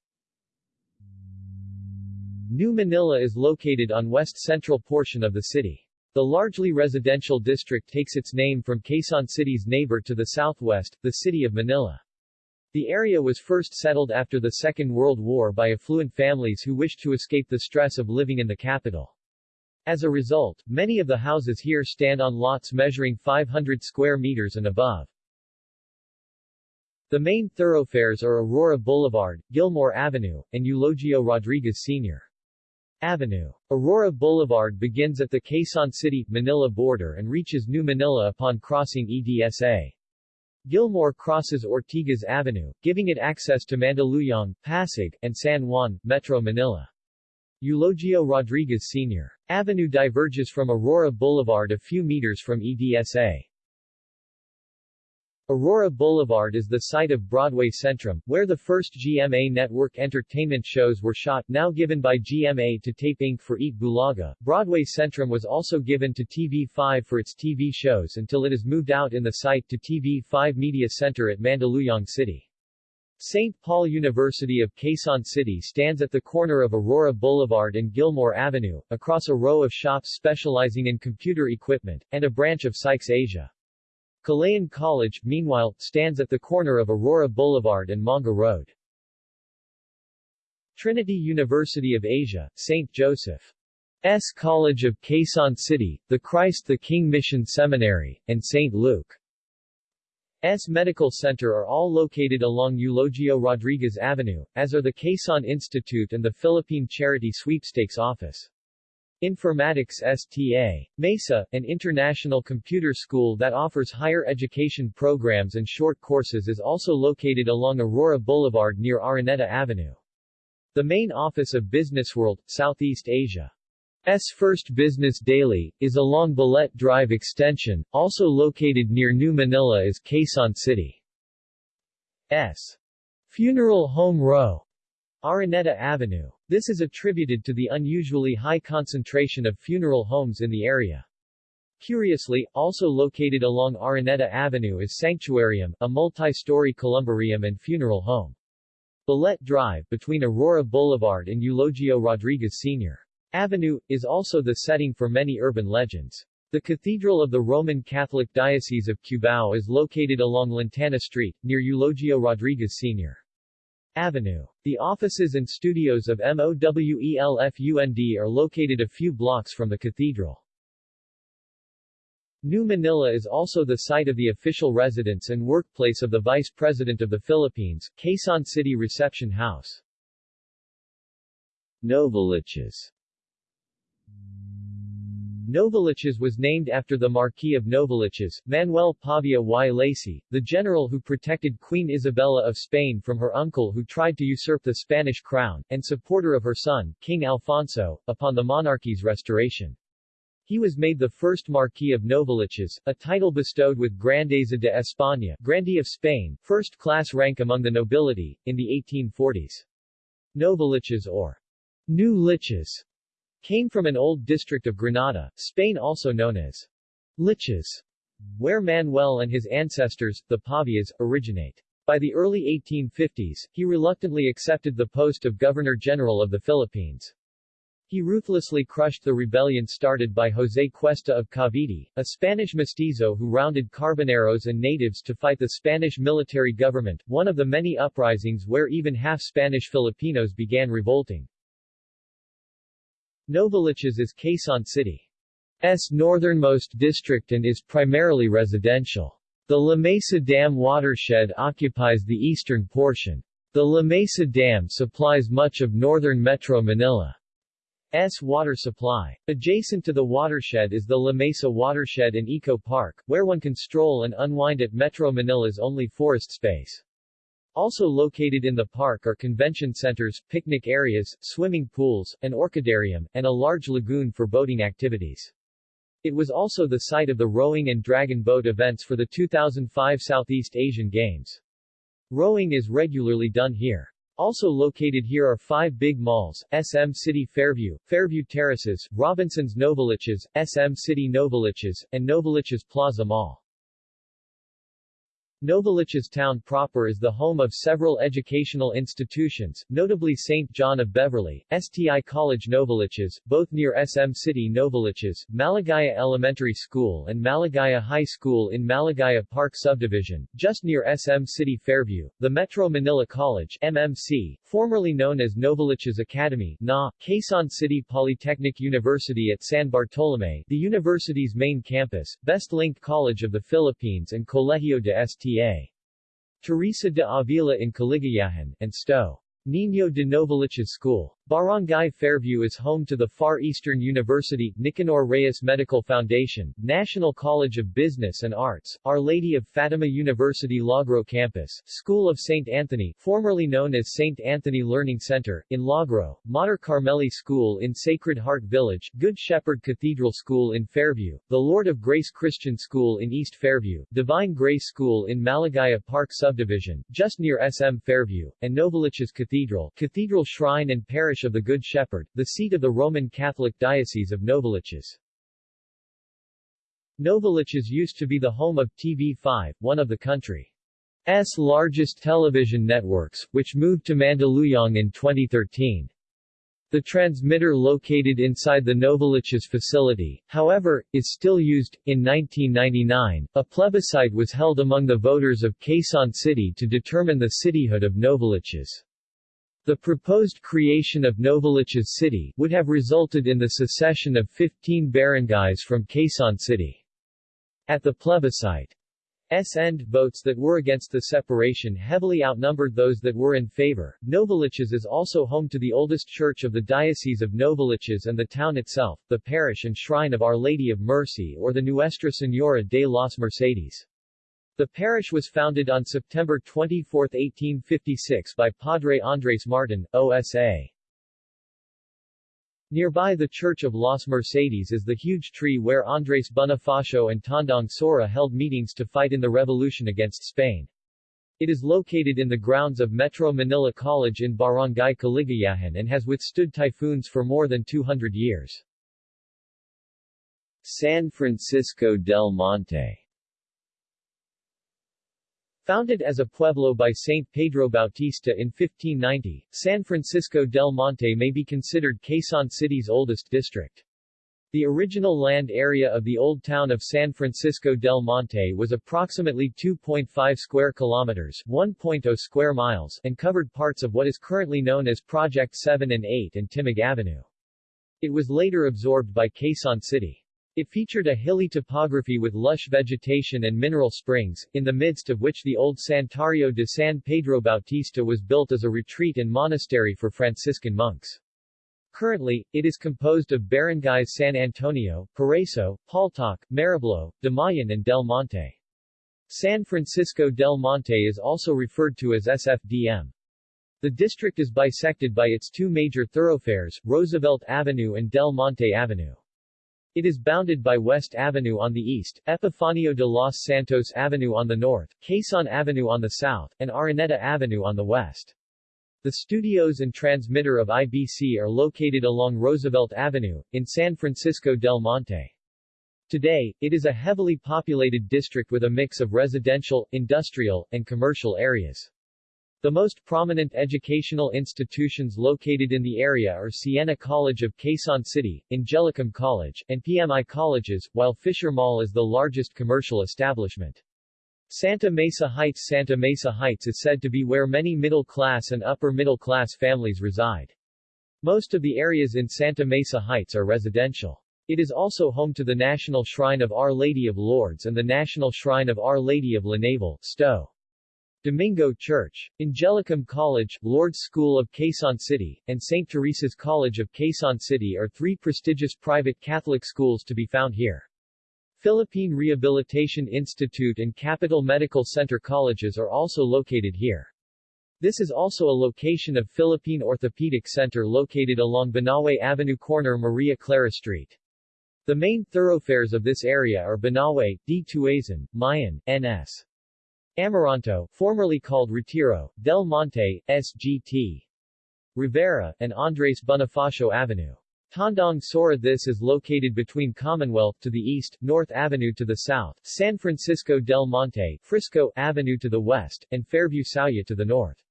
New Manila is located on west-central portion of the city. The largely residential district takes its name from Quezon City's neighbor to the southwest, the city of Manila. The area was first settled after the Second World War by affluent families who wished to escape the stress of living in the capital. As a result, many of the houses here stand on lots measuring 500 square meters and above. The main thoroughfares are Aurora Boulevard, Gilmore Avenue, and Eulogio Rodriguez Sr. Avenue. Aurora Boulevard begins at the Quezon City, Manila border and reaches New Manila upon crossing EDSA. Gilmore crosses Ortigas Avenue, giving it access to Mandaluyong, Pasig, and San Juan, Metro Manila. Eulogio Rodriguez Sr. Avenue diverges from Aurora Boulevard a few meters from EDSA. Aurora Boulevard is the site of Broadway Centrum, where the first GMA Network entertainment shows were shot, now given by GMA to Tape Inc. for Eat Bulaga. Broadway Centrum was also given to TV5 for its TV shows until it is moved out in the site to TV5 Media Center at Mandaluyong City. St. Paul University of Quezon City stands at the corner of Aurora Boulevard and Gilmore Avenue, across a row of shops specializing in computer equipment, and a branch of Sykes Asia. Kalayaan College, meanwhile, stands at the corner of Aurora Boulevard and Manga Road. Trinity University of Asia, St. Joseph's College of Quezon City, the Christ the King Mission Seminary, and St. Luke's Medical Center are all located along Eulogio Rodriguez Avenue, as are the Quezon Institute and the Philippine Charity Sweepstakes Office. Informatics STA. MESA, an international computer school that offers higher education programs and short courses is also located along Aurora Boulevard near Araneta Avenue. The main office of Businessworld, Southeast Asia's first business daily, is along Balete Drive Extension, also located near New Manila is Quezon City's Funeral Home Row. Araneta Avenue. This is attributed to the unusually high concentration of funeral homes in the area. Curiously, also located along Araneta Avenue is Sanctuarium, a multi-story columbarium and funeral home. Balete Drive, between Aurora Boulevard and Eulogio Rodriguez Sr. Avenue, is also the setting for many urban legends. The Cathedral of the Roman Catholic Diocese of Cubao is located along Lantana Street, near Eulogio Rodriguez Sr. Avenue. The offices and studios of MOWELFUND are located a few blocks from the cathedral. New Manila is also the site of the official residence and workplace of the Vice President of the Philippines, Quezon City Reception House. Novaliches Novaliches was named after the Marquis of Novaliches, Manuel Pavia y Lacy, the general who protected Queen Isabella of Spain from her uncle who tried to usurp the Spanish crown, and supporter of her son, King Alfonso, upon the monarchy's restoration. He was made the first Marquis of Novaliches, a title bestowed with Grandeza de España Grandee of Spain, first-class rank among the nobility, in the 1840s. Novaliches or New Liches Came from an old district of Granada, Spain also known as Liches, where Manuel and his ancestors, the Pavias, originate. By the early 1850s, he reluctantly accepted the post of Governor-General of the Philippines. He ruthlessly crushed the rebellion started by José Cuesta of Cavite, a Spanish mestizo who rounded carboneros and natives to fight the Spanish military government, one of the many uprisings where even half-Spanish Filipinos began revolting. Novaliches is Quezon City's northernmost district and is primarily residential. The La Mesa Dam watershed occupies the eastern portion. The La Mesa Dam supplies much of northern Metro Manila. S water supply. Adjacent to the watershed is the La Mesa Watershed and Eco Park, where one can stroll and unwind at Metro Manila's only forest space. Also located in the park are convention centers, picnic areas, swimming pools, an orchidarium, and a large lagoon for boating activities. It was also the site of the rowing and dragon boat events for the 2005 Southeast Asian Games. Rowing is regularly done here. Also located here are five big malls, SM City Fairview, Fairview Terraces, Robinson's Novaliches, SM City Novaliches, and Novaliches Plaza Mall. Novaliches town proper is the home of several educational institutions, notably St. John of Beverly, STI College Novaliches, both near SM City Novaliches, Maligaya Elementary School and Maligaya High School in Maligaya Park Subdivision, just near SM City Fairview, the Metro Manila College MMC, formerly known as Novaliches Academy NA, Quezon City Polytechnic University at San Bartolome, the university's main campus, Best Linked College of the Philippines and Colegio de St. Teresa de Avila in Caligayahan, and Sto. Niño de Novaliches School. Barangay Fairview is home to the Far Eastern University, Nicanor Reyes Medical Foundation, National College of Business and Arts, Our Lady of Fatima University Lagro Campus, School of St. Anthony, formerly known as St. Anthony Learning Center, in Lagro, Mater Carmeli School in Sacred Heart Village, Good Shepherd Cathedral School in Fairview, the Lord of Grace Christian School in East Fairview, Divine Grace School in Maligaya Park Subdivision, just near SM Fairview, and Novaliches Cathedral, Cathedral Shrine and Parish of the Good Shepherd, the seat of the Roman Catholic Diocese of Novaliches. Novaliches used to be the home of TV5, one of the country's largest television networks, which moved to Mandaluyong in 2013. The transmitter located inside the Novaliches facility, however, is still used. In 1999, a plebiscite was held among the voters of Quezon City to determine the cityhood of Novaliches. The proposed creation of Novaliches City would have resulted in the secession of 15 barangays from Quezon City. At the plebiscite, S end votes that were against the separation heavily outnumbered those that were in favor. Novaliches is also home to the oldest church of the Diocese of Novaliches and the town itself, the parish and shrine of Our Lady of Mercy or the Nuestra Señora de las Mercedes. The parish was founded on September 24, 1856 by Padre Andres Martin, OSA. Nearby the Church of Las Mercedes is the huge tree where Andres Bonifacio and Tandang Sora held meetings to fight in the revolution against Spain. It is located in the grounds of Metro Manila College in Barangay Caligayahan and has withstood typhoons for more than 200 years. San Francisco del Monte Founded as a pueblo by Saint Pedro Bautista in 1590, San Francisco del Monte may be considered Quezon City's oldest district. The original land area of the old town of San Francisco del Monte was approximately 2.5 square kilometers 1.0 square miles and covered parts of what is currently known as Project 7 and 8 and Timog Avenue. It was later absorbed by Quezon City. It featured a hilly topography with lush vegetation and mineral springs, in the midst of which the old Santuario de San Pedro Bautista was built as a retreat and monastery for Franciscan monks. Currently, it is composed of barangays San Antonio, Paraiso, Paltok, Mariblo, Damayan and Del Monte. San Francisco del Monte is also referred to as SFDM. The district is bisected by its two major thoroughfares, Roosevelt Avenue and Del Monte Avenue. It is bounded by West Avenue on the east, Epifanio de los Santos Avenue on the north, Quezon Avenue on the south, and Araneta Avenue on the west. The studios and transmitter of IBC are located along Roosevelt Avenue, in San Francisco del Monte. Today, it is a heavily populated district with a mix of residential, industrial, and commercial areas. The most prominent educational institutions located in the area are Siena College of Quezon City, Angelicum College, and PMI colleges, while Fisher Mall is the largest commercial establishment. Santa Mesa Heights Santa Mesa Heights is said to be where many middle-class and upper-middle-class families reside. Most of the areas in Santa Mesa Heights are residential. It is also home to the National Shrine of Our Lady of Lourdes and the National Shrine of Our Lady of La Naval, Sto. Domingo Church, Angelicum College, Lourdes School of Quezon City, and St. Teresa's College of Quezon City are three prestigious private Catholic schools to be found here. Philippine Rehabilitation Institute and Capital Medical Center colleges are also located here. This is also a location of Philippine Orthopedic Center located along Banawe Avenue corner Maria Clara Street. The main thoroughfares of this area are Banawe, D. Tuazon, Mayon, N.S. Amaranto, formerly called Retiro, Del Monte, SGT. Rivera, and Andres Bonifacio Avenue. Tandang Sora This is located between Commonwealth to the east, North Avenue to the south, San Francisco del Monte, Frisco Avenue to the west, and Fairview Sauyo to the north.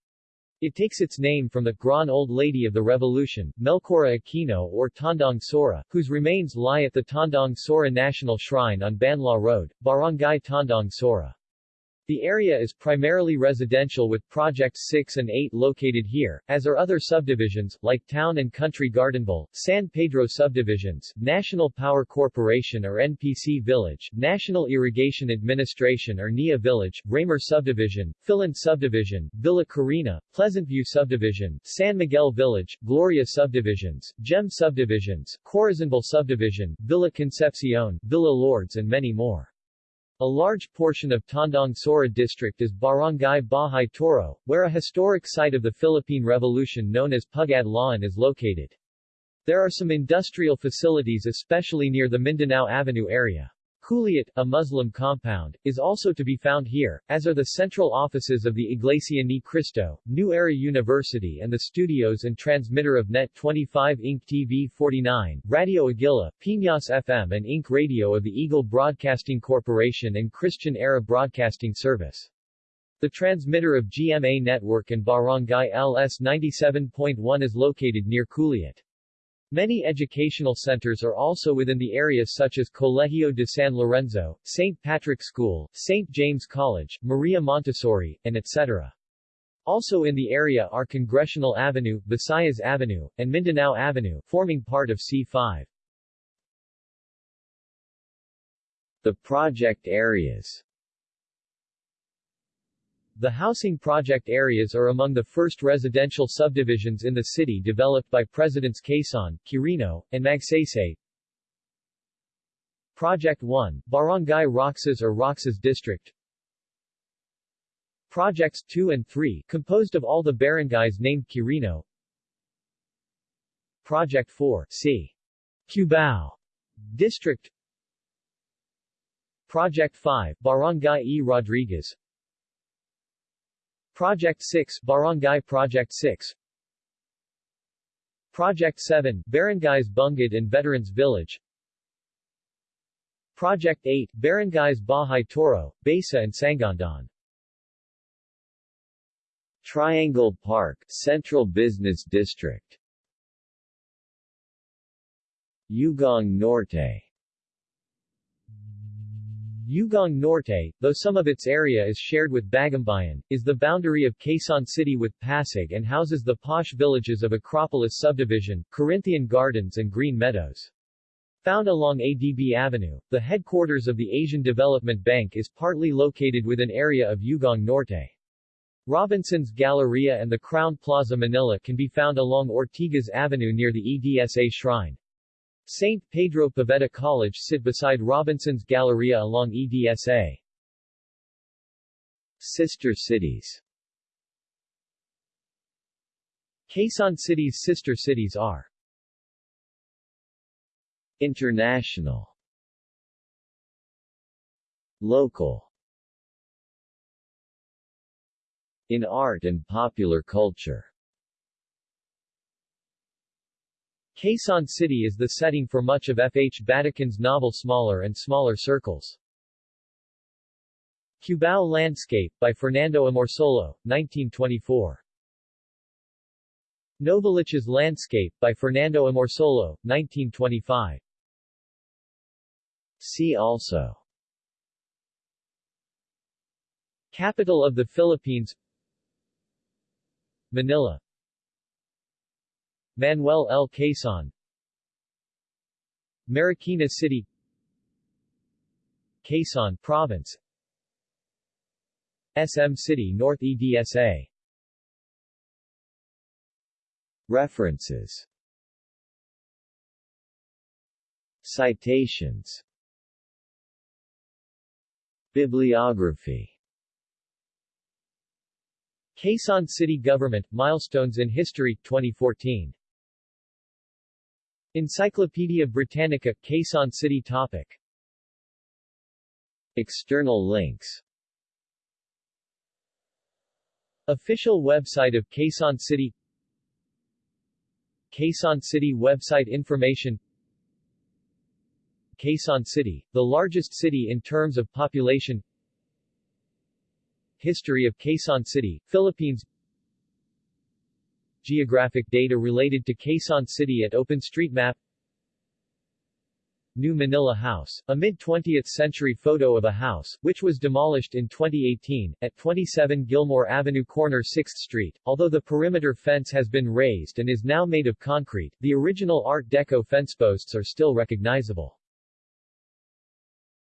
It takes its name from the Grand Old Lady of the Revolution, Melchora Aquino or Tandang Sora, whose remains lie at the Tandang Sora National Shrine on Banlat Road, Barangay Tandang Sora. The area is primarily residential with Projects 6 and 8 located here, as are other subdivisions, like Town and Country Gardenville, San Pedro subdivisions, National Power Corporation or NPC Village, National Irrigation Administration or NIA Village, Raymer Subdivision, Filan Subdivision, Villa Carina, Pleasantview Subdivision, San Miguel Village, Gloria Subdivisions, Gem Subdivisions, Corazonville Subdivision, Villa Concepcion, Villa Lords and many more. A large portion of Tandang Sora district is Barangay Bahay Toro, where a historic site of the Philippine Revolution known as Pugad Lawin is located. There are some industrial facilities especially near the Mindanao Avenue area. Culiat, a Muslim compound, is also to be found here, as are the central offices of the Iglesia Ni Cristo, New Era University and the studios and transmitter of Net 25 Inc. TV 49, Radio Aguila, Piñas FM and Inc. Radio of the Eagle Broadcasting Corporation and Christian Era Broadcasting Service. The transmitter of GMA Network and Barangay LS 97.1 is located near Culiat. Many educational centers are also within the area such as Colegio de San Lorenzo, St. Patrick School, St. James College, Maria Montessori, and etc. Also in the area are Congressional Avenue, Visayas Avenue, and Mindanao Avenue, forming part of C5. The project areas the housing project areas are among the first residential subdivisions in the city developed by Presidents Quezon, Quirino, and Magsaysay. Project 1, Barangay Roxas or Roxas District Projects 2 and 3, composed of all the barangays named Quirino Project 4, C. Cubao District Project 5, Barangay E. Rodriguez Project 6 Barangay Project 6 Project 7 Barangays Bungad and Veterans Village. Project 8 Barangays Bahay Toro, Baesa and Sangandaan. Triangle Park, Central Business District. Ugong Norte Ugong Norte, though some of its area is shared with Bagumbayan, is the boundary of Quezon City with Pasig and houses the posh villages of Acropolis Subdivision, Corinthian Gardens and Green Meadows. Found along ADB Avenue, the headquarters of the Asian Development Bank is partly located within area of Ugong Norte. Robinson's Galleria and the Crown Plaza Manila can be found along Ortigas Avenue near the EDSA Shrine. St. Pedro Poveda College sit beside Robinson's Galleria along EDSA. Sister cities Quezon City's sister cities are International Local In art and popular culture Quezon City is the setting for much of F. H. Batacan's novel Smaller and Smaller Circles. Cubao Landscape, by Fernando Amorsolo, 1924. Novaliches Landscape, by Fernando Amorsolo, 1925. See also Capital of the Philippines Manila Manuel L. Quezon. Marikina City. Quezon Province. SM City North EDSA. References. Citations. Bibliography. Quezon City Government, Milestones in History, 2014. Encyclopedia Britannica, Quezon City Topic. External links. Official website of Quezon City. Quezon City website information. Quezon City, the largest city in terms of population. History of Quezon City, Philippines Geographic data related to Quezon City at OpenStreetMap New Manila House, a mid-20th century photo of a house, which was demolished in 2018, at 27 Gilmore Avenue corner 6th Street. Although the perimeter fence has been raised and is now made of concrete, the original Art Deco fence posts are still recognizable.